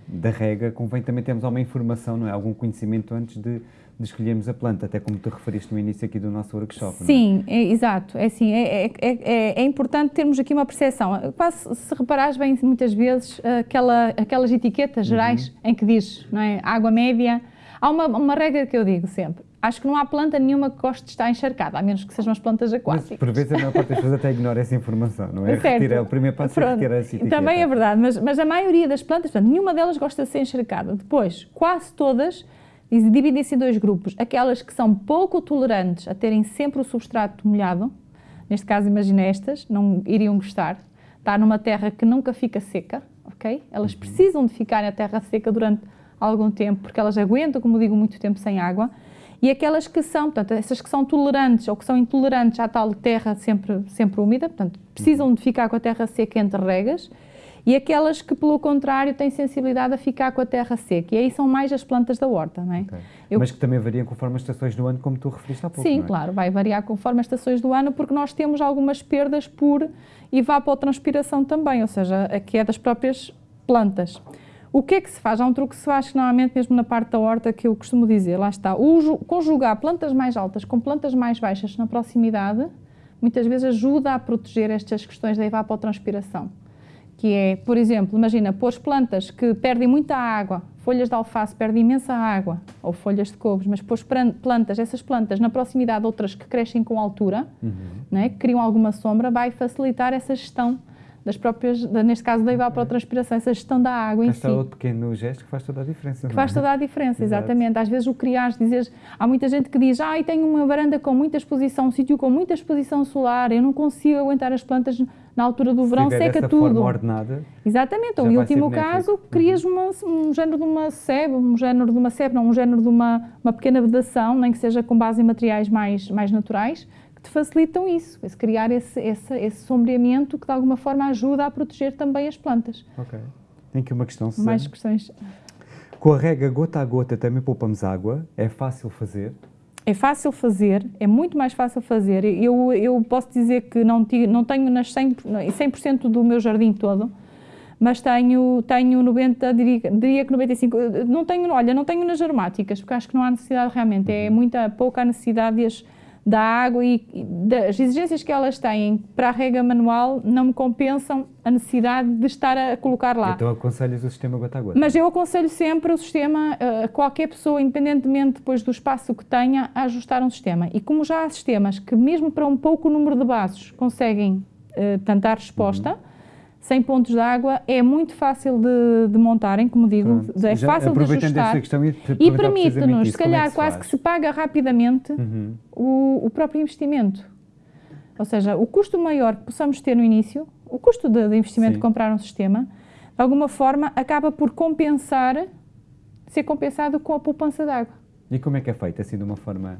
da rega, convém também termos alguma informação, não é? Algum conhecimento antes de, de escolhermos a planta, até como tu referiste no início aqui do nosso workshop. É? Sim, é? É, exato. É assim, é, é, é, importante termos aqui uma percepção. Quase, se reparares bem, muitas vezes, aquela, aquelas etiquetas gerais uhum. em que diz, não é? Água média. Há uma, uma regra que eu digo sempre acho que não há planta nenhuma que goste de estar encharcada, a menos que sejam as plantas aquáticas. Mas, por vezes, a maior parte das pessoas até ignora essa informação, não é? Certo. Retira, o primeiro passo Pronto. é retirar essa etiqueta. Também é verdade, mas, mas a maioria das plantas, portanto, nenhuma delas gosta de ser encharcada. Depois, quase todas dividem-se em dois grupos. Aquelas que são pouco tolerantes a terem sempre o substrato molhado, neste caso, imagina estas, não iriam gostar. Está numa terra que nunca fica seca, ok? Elas uhum. precisam de ficar na terra seca durante algum tempo, porque elas aguentam, como digo, muito tempo sem água e aquelas que são, portanto, essas que são tolerantes ou que são intolerantes à tal terra sempre, sempre úmida, portanto, precisam de ficar com a terra seca entre regas, e aquelas que, pelo contrário, têm sensibilidade a ficar com a terra seca. E aí são mais as plantas da horta, não é? Okay. Eu... Mas que também variam conforme as estações do ano, como tu referiste há pouco, Sim, é? claro, vai variar conforme as estações do ano, porque nós temos algumas perdas por evapotranspiração também, ou seja, aqui é das próprias plantas. O que é que se faz? Há um truque que se faz normalmente mesmo na parte da horta que eu costumo dizer, lá está, o conjugar plantas mais altas com plantas mais baixas na proximidade, muitas vezes ajuda a proteger estas questões da evapotranspiração. Que é, por exemplo, imagina, pôr plantas que perdem muita água, folhas de alface perdem imensa água, ou folhas de couves, mas pôr plantas, essas plantas na proximidade de outras que crescem com altura, uhum. né, que criam alguma sombra, vai facilitar essa gestão das próprias, neste caso da evapotranspiração, essa gestão da água Esta em si. outro pequeno gesto que faz toda a diferença. Que faz é? toda a diferença, exatamente. Às vezes o criar, dizer, há muita gente que diz, ah, tenho uma varanda com muita exposição, um sítio com muita exposição solar, eu não consigo aguentar as plantas na altura do verão, seca essa tudo. Forma ordenada, exatamente, ou em último caso, crias uhum. uma, um género de uma sebe, um género de uma sebe, não, um género de uma, uma pequena vedação, nem que seja com base em materiais mais, mais naturais, te facilitam isso, esse criar esse, esse, esse sombreamento que de alguma forma ajuda a proteger também as plantas. Ok. Tem aqui uma questão, Susana. Mais questões. Com a rega gota a gota também poupamos água? É fácil fazer? É fácil fazer, é muito mais fácil fazer. Eu, eu posso dizer que não, não tenho nas 100%, 100 do meu jardim todo, mas tenho, tenho 90, diria, diria que 95, não tenho, olha, não tenho nas aromáticas, porque acho que não há necessidade realmente, é uhum. muita, pouca a necessidade de as, da água e das exigências que elas têm para a rega manual não me compensam a necessidade de estar a colocar lá. Então aconselhas o sistema gota a gota? Mas eu aconselho sempre o sistema, a qualquer pessoa, independentemente depois do espaço que tenha, a ajustar um sistema. E como já há sistemas que mesmo para um pouco número de bases conseguem uh, tentar resposta, uhum 100 pontos de água é muito fácil de, de montarem, como digo, Pronto. é Já fácil de ajustar e, e permite-nos, se calhar, é se quase que se paga rapidamente uhum. o, o, próprio investimento. Ou seja, o custo maior que possamos ter no início, o custo de, de investimento Sim. de comprar um sistema, de alguma forma acaba por compensar, ser compensado com a poupança de água. E como é que é feito, assim, de uma forma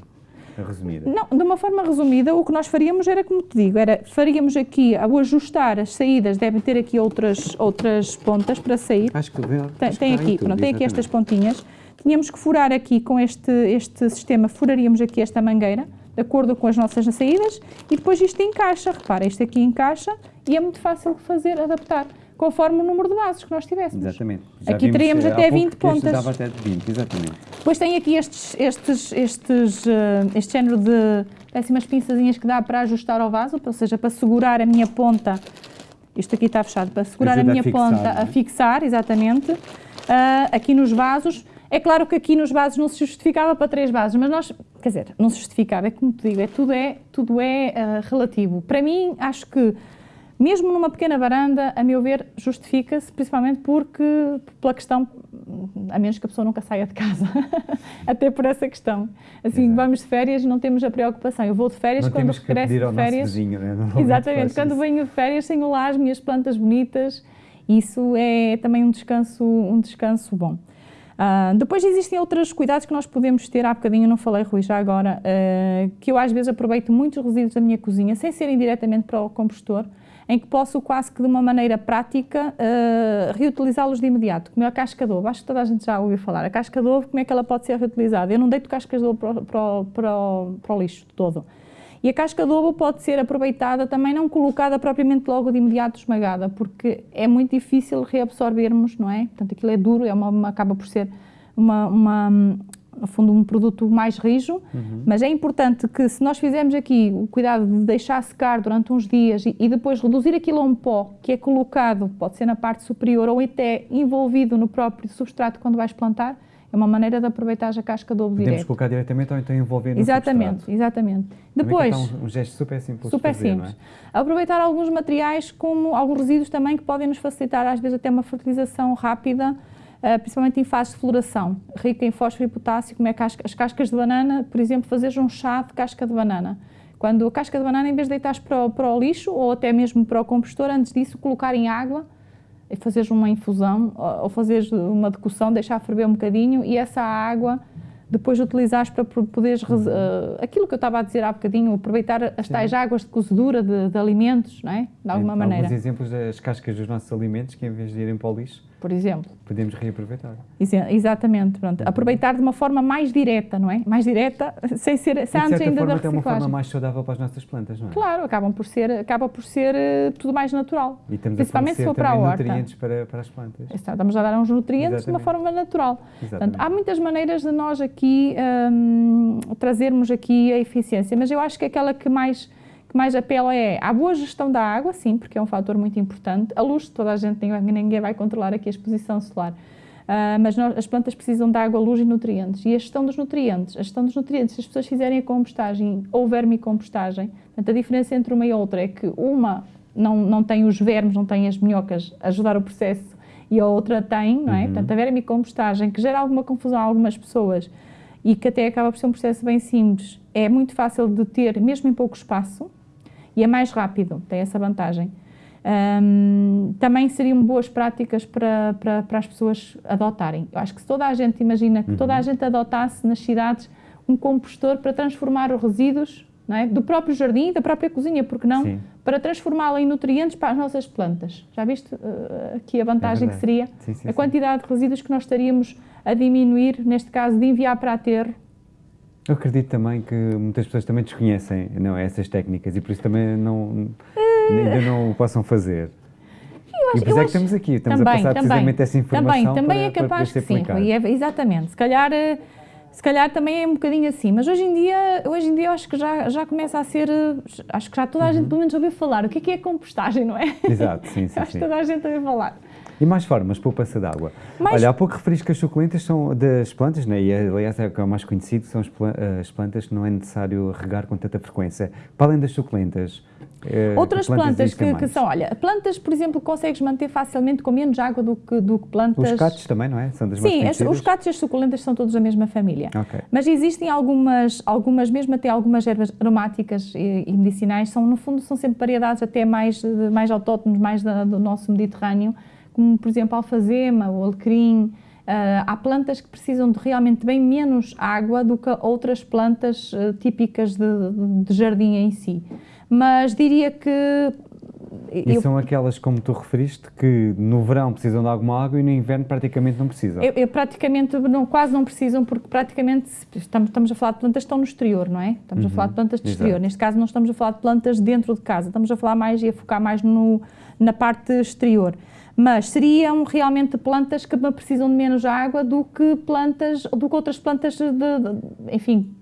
resumida? Não, de uma forma resumida, o que nós faríamos era, como te digo, era, faríamos aqui, ao ajustar as saídas, devem ter aqui outras, outras pontas para sair. Acho que, tem, tem aqui, pronto, tem aqui estas pontinhas. Tínhamos que furar aqui com este, este sistema, furaríamos aqui esta mangueira, de acordo com as nossas saídas, e depois isto encaixa, repara, isto aqui encaixa e é muito fácil de fazer, adaptar conforme o número de bases que nós tivéssemos. Exatamente. Já aqui teríamos até 20 pontas. dava até 20, exatamente. Depois tem aqui estes, estes, estes, uh, este género de péssimas pinçazinhas que dá para ajustar ao vaso, ou seja, para segurar a minha ponta, isto aqui está fechado, para segurar a minha a fixar, ponta é? a fixar, exatamente, uh, aqui nos vasos. É claro que aqui nos vasos não se justificava para três vasos, mas nós, quer dizer, não se justificava, é como te digo, é, tudo é, tudo é uh, relativo. Para mim, acho que mesmo numa pequena varanda, a meu ver, justifica-se, principalmente porque, pela questão, a menos que a pessoa nunca saia de casa, até por essa questão. Assim, Exato. vamos de férias e não temos a preocupação. Eu vou de férias não quando regresso de férias. Vizinho, né? Exatamente, quando venho de férias tenho lá as minhas plantas bonitas, isso é também um descanso, um descanso bom. Uh, depois existem outros cuidados que nós podemos ter, há bocadinho não falei, Rui, já agora, uh, que eu às vezes aproveito muitos resíduos da minha cozinha, sem serem diretamente para o compostor, em que posso quase que de uma maneira prática uh, reutilizá-los de imediato, como é a casca de ovo, acho que toda a gente já ouviu falar, a casca de ovo, como é que ela pode ser reutilizada? Eu não deito cascas de ovo para, para, para, para o lixo todo. E a casca de ovo pode ser aproveitada também, não colocada propriamente logo de imediato esmagada, porque é muito difícil reabsorvermos, não é? Portanto, aquilo é duro, é uma, uma acaba por ser uma, uma, no fundo, um produto mais rijo, uhum. mas é importante que se nós fizermos aqui o cuidado de deixar secar durante uns dias e, e, depois reduzir aquilo a um pó que é colocado, pode ser na parte superior ou até envolvido no próprio substrato quando vais plantar, é uma maneira de aproveitar a casca de ovo Podemos direto. colocar diretamente ou então envolver no Exatamente, substrato. exatamente. Depois, um, um gesto super simples super fazer, simples. É? Aproveitar alguns materiais como alguns resíduos também que podem nos facilitar às vezes até uma fertilização rápida, principalmente em fase de floração, rica em fósforo e potássio, como é as cascas de banana, por exemplo, fazer um chá de casca de banana. Quando a casca de banana, em vez de deitares para o, para o lixo ou até mesmo para o compostor, antes disso colocar em água e fazeres uma infusão ou fazeres uma decocção, deixar ferver um bocadinho e essa água depois utilizares para poderes, uh, aquilo que eu estava a dizer há bocadinho, aproveitar as tais águas de cozedura de, de alimentos, não é? De alguma Sim, maneira. Alguns exemplos das cascas dos nossos alimentos que em vez de irem para o lixo, por exemplo. Podemos reaproveitar. Exatamente, pronto. Uhum. Aproveitar de uma forma mais direta, não é? Mais direta, sem ser, sem antes ainda forma, da é uma forma mais saudável para as nossas plantas, não é? Claro, acabam por ser, acaba por ser uh, tudo mais natural. E estamos Principalmente a se for para a horta. nutrientes para, para as plantas. estamos a dar uns nutrientes Exatamente. de uma forma natural. Portanto, há muitas maneiras de nós aqui um, trazermos aqui a eficiência, mas eu acho que aquela que mais que mais apela é à boa gestão da água, sim, porque é um fator muito importante. A luz, toda a gente, ninguém vai controlar aqui a exposição solar. Uh, mas nós, as plantas precisam de água, luz e nutrientes. E a gestão dos nutrientes, a gestão dos nutrientes, se as pessoas fizerem a compostagem ou vermicompostagem, portanto, a diferença entre uma e outra é que uma não, não tem os vermes, não tem as minhocas a ajudar o processo e a outra tem, não é? Uhum. Portanto, a vermicompostagem, que gera alguma confusão a algumas pessoas e que até acaba por ser um processo bem simples, é muito fácil de ter, mesmo em pouco espaço, e é mais rápido, tem essa vantagem. Um, também seriam boas práticas para, para, para, as pessoas adotarem. Eu acho que se toda a gente imagina que uhum. toda a uhum. gente adotasse nas cidades um compostor para transformar os resíduos é? do próprio jardim, da própria cozinha, porque não? Sim. Para transformá-la em nutrientes para as nossas plantas. Já viste uh, aqui a vantagem é que seria? Sim, sim, a quantidade de resíduos que nós estaríamos a diminuir, neste caso, de enviar para aterro eu acredito também que muitas pessoas também desconhecem não, essas técnicas e por isso também não, ainda não o possam fazer. Acho, e por isso é que estamos aqui, estamos também, a passar também, precisamente essa informação Também, também para, é capaz que sim, Rui, é, exatamente. Se calhar, eh, se calhar também é um bocadinho assim, mas hoje em dia, hoje em dia eu acho que já, já começa a ser, eh, acho que já toda a gente uhum. pelo menos ouviu falar. O que é que é compostagem, não é? Exato, sim, sim. acho que toda a gente ouviu falar. E mais formas, poupança de água. Mais... Olha, há pouco referiste que as suculentas são das plantas, né? e aliás é o que é o mais conhecido, são as plantas que não é necessário regar com tanta frequência. Para além das suculentas, eh, Outras plantas, que, que, são, olha, plantas, por exemplo, consegues manter facilmente com menos água do que, do que plantas... Os catos também, não é? São das Sim, as, os catos e as suculentas são todos da mesma família. Okay. Mas existem algumas, algumas, mesmo até algumas ervas aromáticas e, e, medicinais, são, no fundo, são sempre variedades até mais, mais autóctones, mais da, do nosso Mediterrâneo, como por exemplo alfazema, o alecrim. Uh, há plantas que precisam de realmente bem menos água do que outras plantas uh, típicas de, de, jardim em si. Mas diria que e eu, são aquelas, como tu referiste, que no verão precisam de alguma água e no inverno praticamente não precisam? Eu, eu praticamente, não, quase não precisam, porque praticamente estamos, estamos, a falar de plantas que estão no exterior, não é? Estamos uhum, a falar de plantas de exterior. Exato. Neste caso não estamos a falar de plantas dentro de casa, estamos a falar mais e a focar mais no, na parte exterior mas seriam realmente plantas que precisam de menos água do que plantas, do que outras plantas de, de enfim,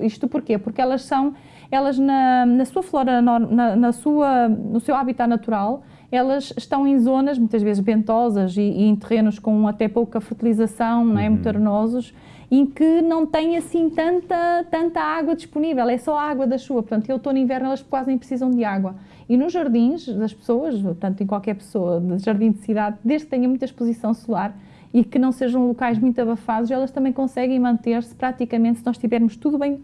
isto porquê? Porque elas são, elas na, na sua flora, na, na, sua, no seu habitat natural, elas estão em zonas muitas vezes ventosas e, e em terrenos com até pouca fertilização, não é, uhum. muito arenosos, em que não tem assim tanta, tanta água disponível, é só a água da chuva, portanto, outono e inverno elas quase nem precisam de água. E nos jardins das pessoas, tanto em qualquer pessoa de jardim de cidade, desde que tenha muita exposição solar e que não sejam locais muito abafados, elas também conseguem manter-se praticamente, se nós tivermos tudo bem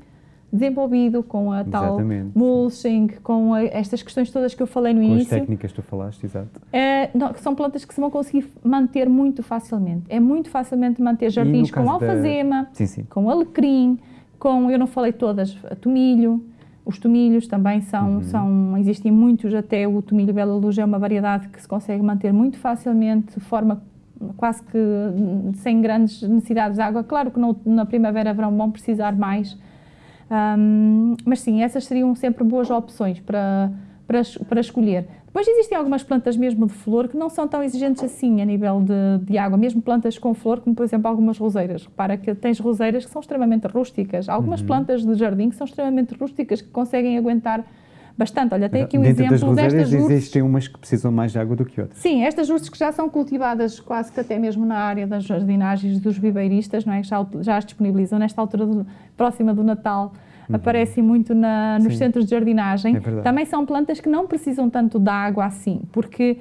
desenvolvido com a tal mulching, com a, estas questões todas que eu falei no Com as início. técnicas que tu falaste, exato. É, não, são plantas que se vão conseguir manter muito facilmente. É muito facilmente manter jardins com caso da- alfazema, Sim, sim. com alecrim, com, eu não falei todas, tomilho. Os tomilhos também são, Uhum. são, existem muitos, até o tomilho Bela Luz é uma variedade que se consegue manter muito facilmente, de forma quase que sem grandes necessidades de água. Claro que no, na primavera verão vão precisar mais, Hum, mas sim, essas seriam sempre boas opções para, para, para escolher. Depois existem algumas plantas mesmo de flor que não são tão exigentes assim a nível de, de água, mesmo plantas com flor, como por exemplo algumas roseiras. Repara que tens roseiras que são extremamente rústicas, algumas plantas de jardim que são extremamente rústicas, que conseguem aguentar bastante. Olha, tem aqui um Dentro das exemplo roseiras destas ursos. existem umas que precisam mais de água do que outras. Sim, estas ursos que já são cultivadas quase que até mesmo na área das jardinagens dos viveiristas, não é? Já, já as disponibilizam nesta altura do- próxima do Natal. Aparecem muito na- nos Uhum. Sim. centros de jardinagem. É. Também são plantas que não precisam tanto de água assim, porque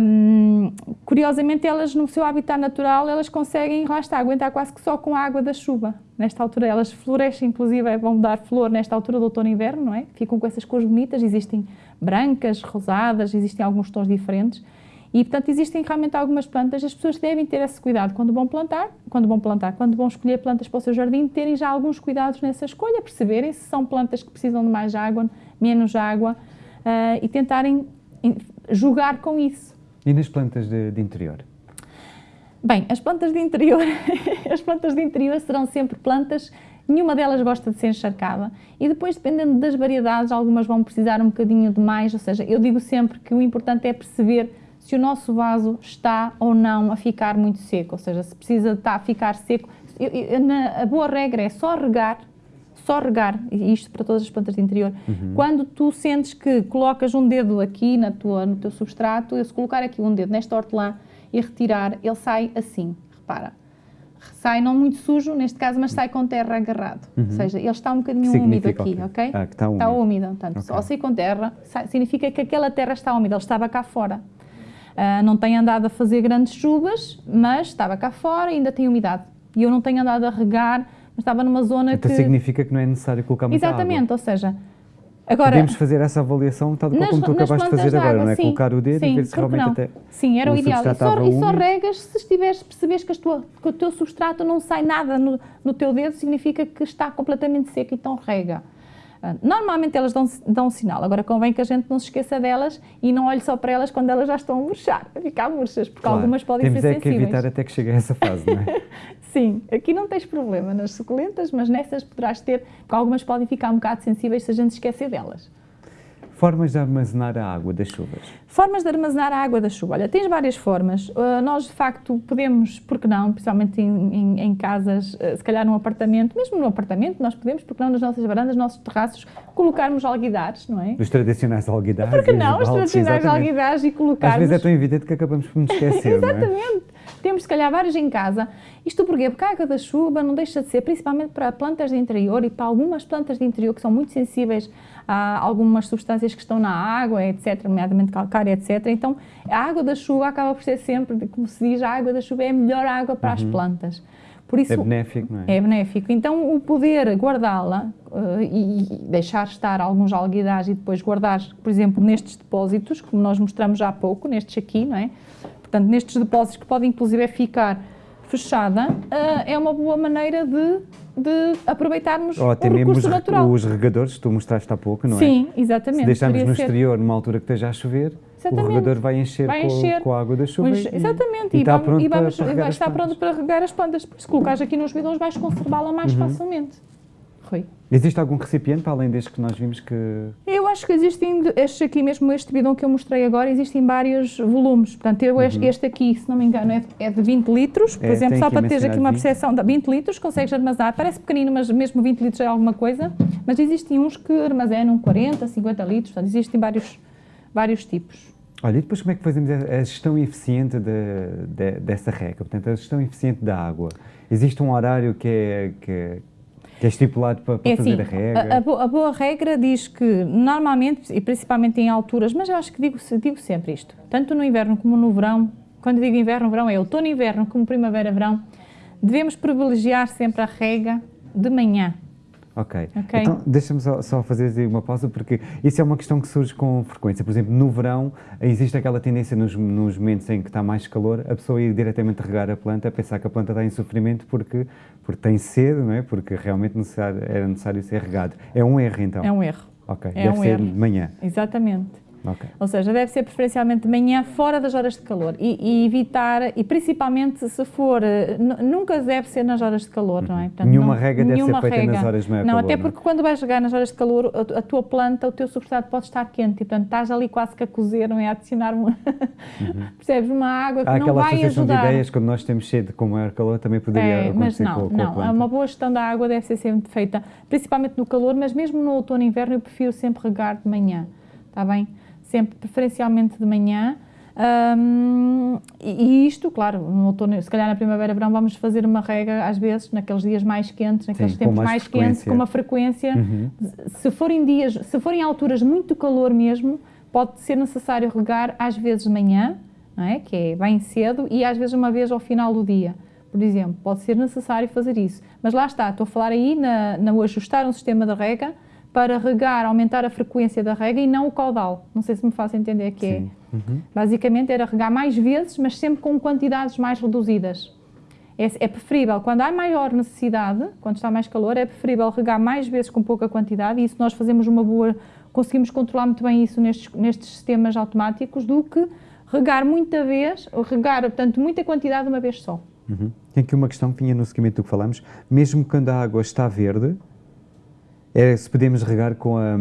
hum, curiosamente elas no seu habitat natural elas conseguem, lá está, aguentar quase que só com a água da chuva. Nesta altura elas florescem, inclusive vão dar flor nesta altura do outono e inverno, não é? Ficam com essas cores bonitas, existem brancas, rosadas, existem alguns tons diferentes. E, portanto, existem realmente algumas plantas, as pessoas devem ter esse cuidado quando vão plantar, quando vão plantar, quando vão escolher plantas para o seu jardim, terem já alguns cuidados nessa escolha, perceberem se são plantas que precisam de mais água, menos água, ah, e tentarem em- jogar com isso. E nas plantas de, de interior? Bem, as plantas de interior, as plantas de interior serão sempre plantas, nenhuma delas gosta de ser encharcada e depois, dependendo das variedades, algumas vão precisar um bocadinho de mais, ou seja, eu digo sempre que o importante é perceber se o nosso vaso está ou não a ficar muito seco, ou seja, se precisa estar a ficar seco. Eu- eu- na- a boa regra é só regar, só regar, isto para todas as plantas de interior. Quando tu sentes que colocas um dedo aqui na tua, no teu substrato, eu se colocar aqui um dedo nesta hortelã e retirar, ele sai assim, repara. Sai não muito sujo, neste caso, mas sai com terra agarrado. Ou seja, ele está um bocadinho úmido aqui, ok? Ah, que está Está úmido. úmido. Portanto, Ok. ao sair com terra, sai- significa que aquela terra está úmida, ele estava cá fora. Ah, não tem andado a fazer grandes chuvas, mas estava cá fora e ainda tem umidade. E eu não tenho andado a regar, mas estava numa zona Então que... significa que não é necessário colocar muita Exatamente, água. ou seja, agora... Podemos fazer essa avaliação tal nas- como tu acabaste de fazer agora, água, não é? sim, Colocar o dedo sim, e ver se realmente não? até Sim, era o, o ideal. E só, e só regas se estiveres, percebes que, tua- que o teu substrato não sai nada no, no teu dedo, significa que está completamente seco, então rega. Ah, Normalmente elas dão, dão um sinal, agora convém que a gente não se esqueça delas e não olhe só para elas quando elas já estão a murchar, a ficar murchas, porque Claro. algumas podem Temos ser é que sensíveis. evitar até que chegue a essa fase, não é? Sim, aqui não tens problema nas suculentas, mas nessas poderás ter, porque algumas podem ficar um bocado sensíveis se a gente esquecer delas. Formas de armazenar a água das chuvas. Formas de armazenar a água da chuva. Olha, tens várias formas. Uh, nós, de facto, podemos, porque não, principalmente em, em- em casas, uh, se calhar num apartamento, mesmo num apartamento, nós podemos, porque não nas nossas varandas, nos nossos terraços, colocarmos alguidares, não é? Os tradicionais alguidares. Porque não, os tradicionais exatamente. alguidares e Às colocarmos... vezes é tão evidente que acabamos por nos esquecer, não é? Exatamente. Temos, se calhar, vários em casa. Isto porquê? Porque a água da chuva não deixa de ser, principalmente para plantas de interior e para algumas plantas de interior que são muito sensíveis a algumas substâncias que estão na água, etc., nomeadamente calcária, etc. Então, a água da chuva acaba por ser sempre, como se diz, a água da chuva é a melhor água para as plantas. Por isso, É benéfico, não é? é benéfico. Então, o poder guardá-la eh, e, deixar estar alguns alguidares e depois guardar, por exemplo, nestes depósitos, como nós mostramos já há pouco, nestes aqui, não é? Portanto, nestes depósitos que podem inclusive ficar fechada, eh, é uma boa maneira de, de aproveitarmos Ou até o mesmo os, natural. os regadores, que tu mostraste há pouco, não é? Sim, exatamente. Se deixarmos no ser. exterior, numa altura que esteja a chover, Exatamente. o regador vai encher, Vai com, encher. com a água da chuva e, exatamente, e, e, está vamos, e vamos- para, para regar vai estar pronto para regar as plantas. Por isso, se colocares aqui nos bidões, vais conservá-la mais Uhum. facilmente. Rui. Existe algum recipiente, para além deste que nós vimos que... Eu acho que existem, estes aqui mesmo, este bidão que eu mostrei agora, existem vários volumes. Portanto, eu, este, este aqui, se não me engano, é, é de 20 litros. Por Uhum. É, exemplo, só para teres aqui uma 20. percepção, de 20 litros consegues armazenar. Parece pequenino, mas mesmo 20 litros é alguma coisa. Mas existem uns que armazenam 40, 50 litros. Portanto, existem vários, vários tipos. Olha, e depois como é que fazemos a gestão eficiente de, de- dessa rega? Portanto, a gestão eficiente da água. Existe um horário que é, que é, que é estipulado para, para É fazer assim, a rega? a, a bo- a boa regra diz que normalmente, e principalmente em alturas, mas eu acho que digo, digo sempre isto, tanto no inverno como no verão, quando digo inverno, verão é outono inverno, como primavera, verão, devemos privilegiar sempre a rega de manhã. Ok. okay. Então, deixa-me só, só, fazer uma pausa, porque isso é uma questão que surge com frequência. Por exemplo, no verão, existe aquela tendência nos, nos momentos em que está mais calor, a pessoa ir diretamente regar a planta, pensar que a planta está em sofrimento porque, porque tem sede, não é? Porque realmente necessário, era necessário ser regado. É um erro, então? É um erro. Ok. É Deve um ser erro. de manhã. Exatamente. Okay. Ou seja, deve ser preferencialmente de manhã, fora das horas de calor. E, e evitar, e principalmente se for, eh, nunca deve ser nas horas de calor, uhum. não é? Portanto, nenhuma não, rega deve ser feita nas horas de maior Não, calor, até porque não? quando vais regar nas horas de calor, a, a, tua planta, o teu substrato pode estar quente. E, portanto, estás ali quase que a cozer, não é? A adicionar uma, uhum. percebes, uma água que Há não vai ajudar. de ideias, quando nós temos sede com maior calor, também poderia é, acontecer mas não, com, com não, a planta. uma boa gestão da água deve ser sempre feita, principalmente no calor, mas mesmo no outono e inverno eu prefiro sempre regar de manhã, está bem? Sempre preferencialmente de manhã. Um, e, isto, claro, no outono, se calhar na primavera, verão, vamos fazer uma rega às vezes naqueles dias mais quentes, naqueles Sim, tempos mais, mais quentes, com uma frequência. Uhum. Se forem dias, se forem alturas muito calor mesmo, pode ser necessário regar às vezes de manhã, não é? que é bem cedo, e às vezes uma vez ao final do dia. Por exemplo, pode ser necessário fazer isso. Mas lá está, estou a falar aí na, na ajustar um sistema de rega para regar, aumentar a frequência da rega e não o caudal. Não sei se me faço entender que é. Uhum. Basicamente era regar mais vezes, mas sempre com quantidades mais reduzidas. É, é, preferível, quando há maior necessidade, quando está mais calor, é preferível regar mais vezes com pouca quantidade e isso nós fazemos uma boa, conseguimos controlar muito bem isso nestes, nestes sistemas automáticos do que regar muita vez, ou regar, portanto, muita quantidade de uma vez só. Uhum. Tem aqui uma questão que vinha no seguimento do que falamos, mesmo quando a água está verde, é se podemos regar com a.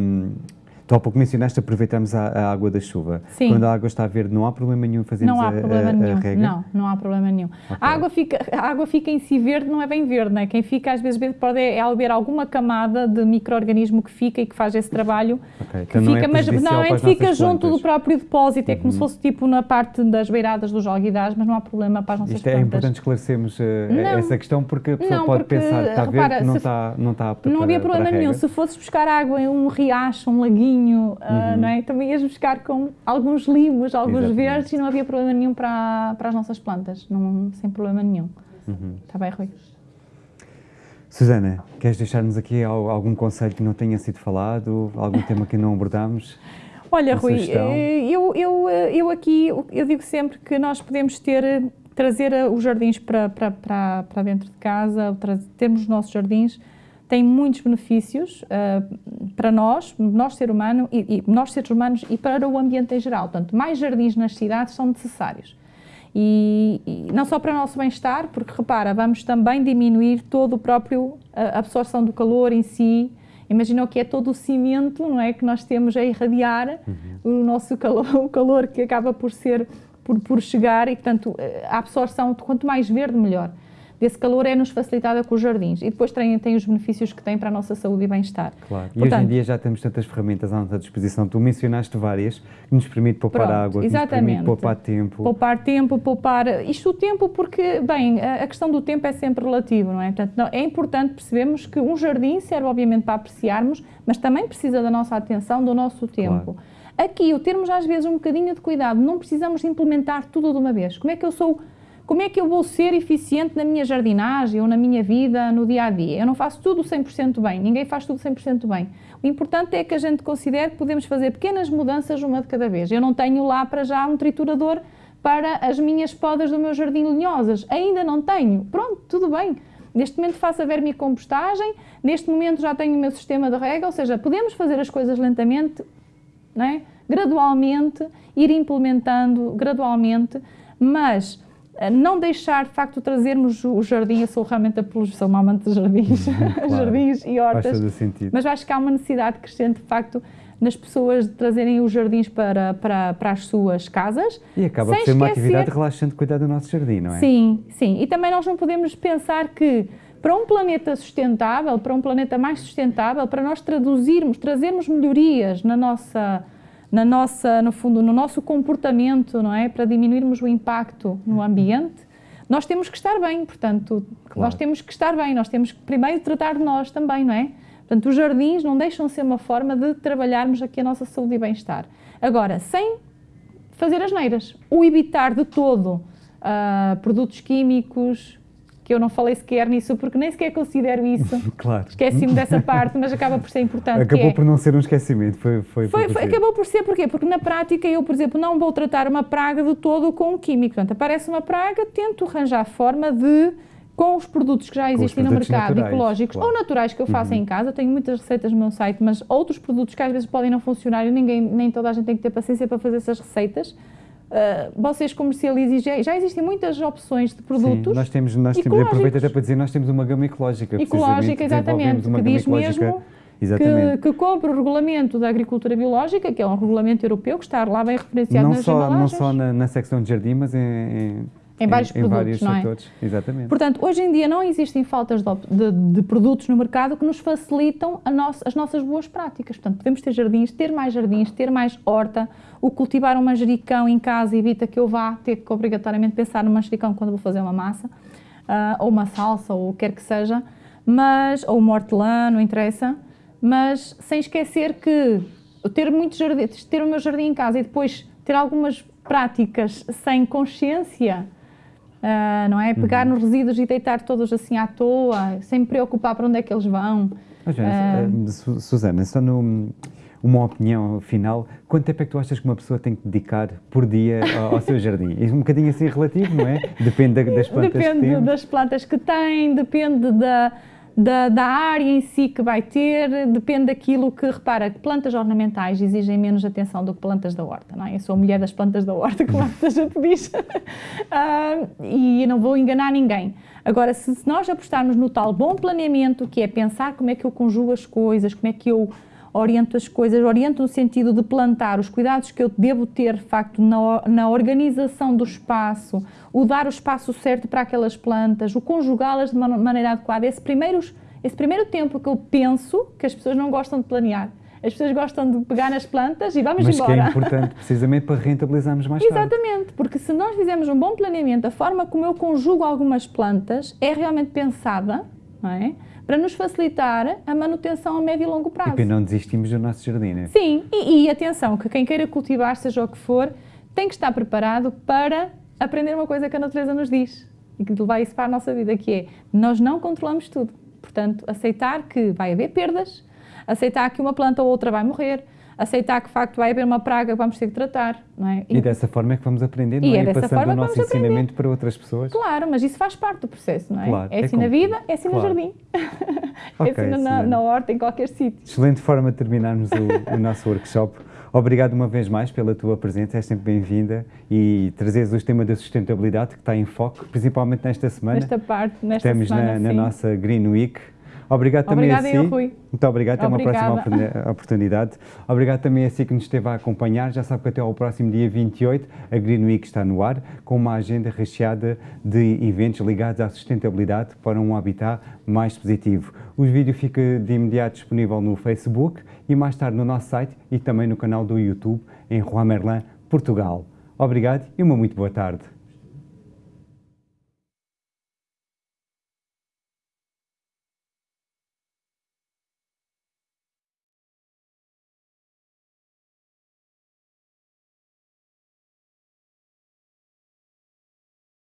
Tu há pouco mencionaste aproveitarmos a, a, água da chuva. Sim. Quando a água está verde, não há problema nenhum em fazermos não há problema a, nenhum. a rega? Não, não há problema nenhum. Okay. A, água fica, a água fica em si verde, não é bem verde, não é? Quem fica às vezes verde pode é haver alguma camada de microorganismo que fica e que faz esse trabalho. Okay. Que então fica, não é mas é fica junto plantas. do próprio depósito, é como uhum. se fosse tipo na parte das beiradas dos alguidais, mas não há problema para as nossas Isto é plantas. importante esclarecermos uh, essa questão porque a pessoa não, pode porque, pensar que está repara, verde, não está, não está apta Não para, havia problema nenhum. Se fosses buscar água em um riacho, um laguinho, uh, não é? Também ias buscar com alguns limos, alguns Exatamente. verdes e não havia problema nenhum para, para as nossas plantas, não, sem problema nenhum. Uhum. Está bem, Rui? Susana, queres deixar-nos aqui algum conselho que não tenha sido falado, algum tema que não abordámos? Olha, Rui, eu, eu, eu aqui, eu digo sempre que nós podemos ter, trazer os jardins para, para, para, para dentro de casa, termos os nossos jardins, tem muitos benefícios uh, para nós, nós ser humano e, e, nós seres humanos e para o ambiente em geral. Portanto, mais jardins nas cidades são necessários. E, e não só para o nosso bem-estar, porque repara, vamos também diminuir todo o próprio a absorção do calor em si. Imagina que é todo o cimento, não é, que nós temos a irradiar uhum. o nosso calor, o calor que acaba por ser por, por chegar e portanto a absorção quanto mais verde melhor desse calor é-nos facilitada com os jardins. E depois tem, tem os benefícios que tem para a nossa saúde e bem-estar. Claro. E Portanto, hoje em dia já temos tantas ferramentas à nossa disposição. Tu mencionaste várias, que nos permite poupar pronto, água, que exatamente. nos permite poupar tempo. Poupar tempo, poupar... Isto o tempo porque, bem, a questão do tempo é sempre relativo, não é? Portanto, não, é importante percebermos que um jardim serve obviamente para apreciarmos, mas também precisa da nossa atenção, do nosso tempo. Claro. Aqui, o termos às vezes um bocadinho de cuidado, não precisamos implementar tudo de uma vez. Como é que eu sou como é que eu vou ser eficiente na minha jardinagem ou na minha vida no dia a dia? Eu não faço tudo 100% bem, ninguém faz tudo 100% bem. O importante é que a gente considere que podemos fazer pequenas mudanças uma de cada vez. Eu não tenho lá para já um triturador para as minhas podas do meu jardim linhosas, ainda não tenho. Pronto, tudo bem. Neste momento faço a vermicompostagem, neste momento já tenho o meu sistema de rega, ou seja, podemos fazer as coisas lentamente, não é? gradualmente, ir implementando gradualmente, mas não deixar de facto trazermos o jardim, eu sou realmente apologia, sou uma amante de jardins, claro, jardins e hortas, mas acho que há uma necessidade crescente de facto nas pessoas de trazerem os jardins para, para, para as suas casas. E acaba por ser uma atividade relaxante cuidar do nosso jardim, não é? Sim, sim. E também nós não podemos pensar que para um planeta sustentável, para um planeta mais sustentável, para nós traduzirmos, trazermos melhorias na nossa na nossa, no fundo, no nosso comportamento, não é? Para diminuirmos o impacto no ambiente, nós temos que estar bem, portanto, claro. nós temos que estar bem, nós temos que primeiro tratar de nós também, não é? Portanto, os jardins não deixam de ser uma forma de trabalharmos aqui a nossa saúde e bem-estar. Agora, sem fazer as neiras, o evitar de todo uh, produtos químicos, que eu não falei sequer nisso, porque nem sequer considero isso. claro. Esqueci-me dessa parte, mas acaba por ser importante. Acabou é, por não ser um esquecimento, foi, foi, foi, foi Acabou por ser, porquê? Porque na prática eu, por exemplo, não vou tratar uma praga de todo com um químico. Portanto, aparece uma praga, tento arranjar forma de com os produtos que já existem no mercado, naturais, ecológicos claro. ou naturais que eu faço uhum. em casa, eu tenho muitas receitas no meu site, mas outros produtos que às vezes podem não funcionar e ninguém, nem toda a gente tem que ter paciência para fazer essas receitas, Uh, vocês comercializem, já, já, existem muitas opções de produtos. Sim, nós temos, nós temos aproveito até para dizer, nós temos uma gama ecológica. Ecológica, exatamente, que diz mesmo que, que o regulamento da agricultura biológica, que é um regulamento europeu que está lá bem referenciado não nas só, embalagens. Não só na, na secção de jardim, mas em, em em vários em, produtos, vários não é? Setores. Exatamente. Portanto, hoje em dia não existem faltas de, de, de produtos no mercado que nos facilitam nossa, as nossas boas práticas. Portanto, podemos ter jardins, ter mais jardins, ter mais horta. O cultivar um manjericão em casa evita que eu vá ter que obrigatoriamente pensar no manjericão quando vou fazer uma massa, uh, ou uma salsa, ou o que quer que seja, mas, ou uma hortelã, não interessa, mas sem esquecer que ter muitos jardins, ter o meu jardim em casa e depois ter algumas práticas sem consciência Uh, não é? Pegar uhum. nos resíduos e deitar todos assim à toa, sem me preocupar para onde é que eles vão. Mas, uh, Susana, só no, uma opinião final, quanto tempo é que tu achas que uma pessoa tem que dedicar por dia ao, ao seu jardim? É um bocadinho assim relativo, não é? Depende das plantas depende que tem. das plantas que tem, depende da da, da, área em si que vai ter, depende daquilo que, repara, plantas ornamentais exigem menos atenção do que plantas da horta, não é? Eu sou a mulher das plantas da horta, como a gente diz, uh, e não vou enganar ninguém. Agora, se, se nós apostarmos no tal bom planeamento, que é pensar como é que eu conjugo as coisas, como é que eu oriento as coisas, oriento no sentido de plantar os cuidados que eu devo ter, de facto, na, na organização do espaço, o dar o espaço certo para aquelas plantas, o conjugá-las de uma maneira adequada. Esse primeiro, esse primeiro tempo que eu penso que as pessoas não gostam de planear. As pessoas gostam de pegar nas plantas e vamos Mas embora. Mas que é importante precisamente para rentabilizarmos mais tarde. Exatamente, porque se nós fizermos um bom planeamento, a forma como eu conjugo algumas plantas é realmente pensada, é? para nos facilitar a manutenção a médio e longo prazo. E para não desistimos do nosso jardim, não é? Sim, e, e atenção, que quem queira cultivar, seja o que for, tem que estar preparado para aprender uma coisa que a natureza nos diz e que levar isso para a nossa vida, que é, nós não controlamos tudo. Portanto, aceitar que vai haver perdas, aceitar que uma planta ou outra vai morrer, aceitar que de facto vai haver uma praga que vamos ter que tratar. Não é? E, e dessa forma é que vamos aprender, não e é? é e passando o nosso ensinamento aprender. para outras pessoas. Claro, mas isso faz parte do processo, não é? Claro, é assim é na vida, é assim claro. no jardim, okay, é assim na, na, horta, em qualquer sítio. Excelente forma de terminarmos o, o nosso workshop. Obrigado uma vez mais pela tua presença, és sempre bem-vinda e trazeres o tema da sustentabilidade que está em foco, principalmente nesta semana. Nesta parte, nesta Estamos semana, na, na nossa Green Week. Obrigado também Obrigada a si. Eu, Rui. Muito obrigado, até Obrigada. uma próxima oportunidade. Obrigado também a si que nos esteve a acompanhar. Já sabe que até ao próximo dia 28 a Green Week está no ar, com uma agenda recheada de eventos ligados à sustentabilidade para um habitat mais positivo. O vídeo fica de imediato disponível no Facebook e mais tarde no nosso site e também no canal do YouTube em Juan Merlin, Portugal. Obrigado e uma muito boa tarde.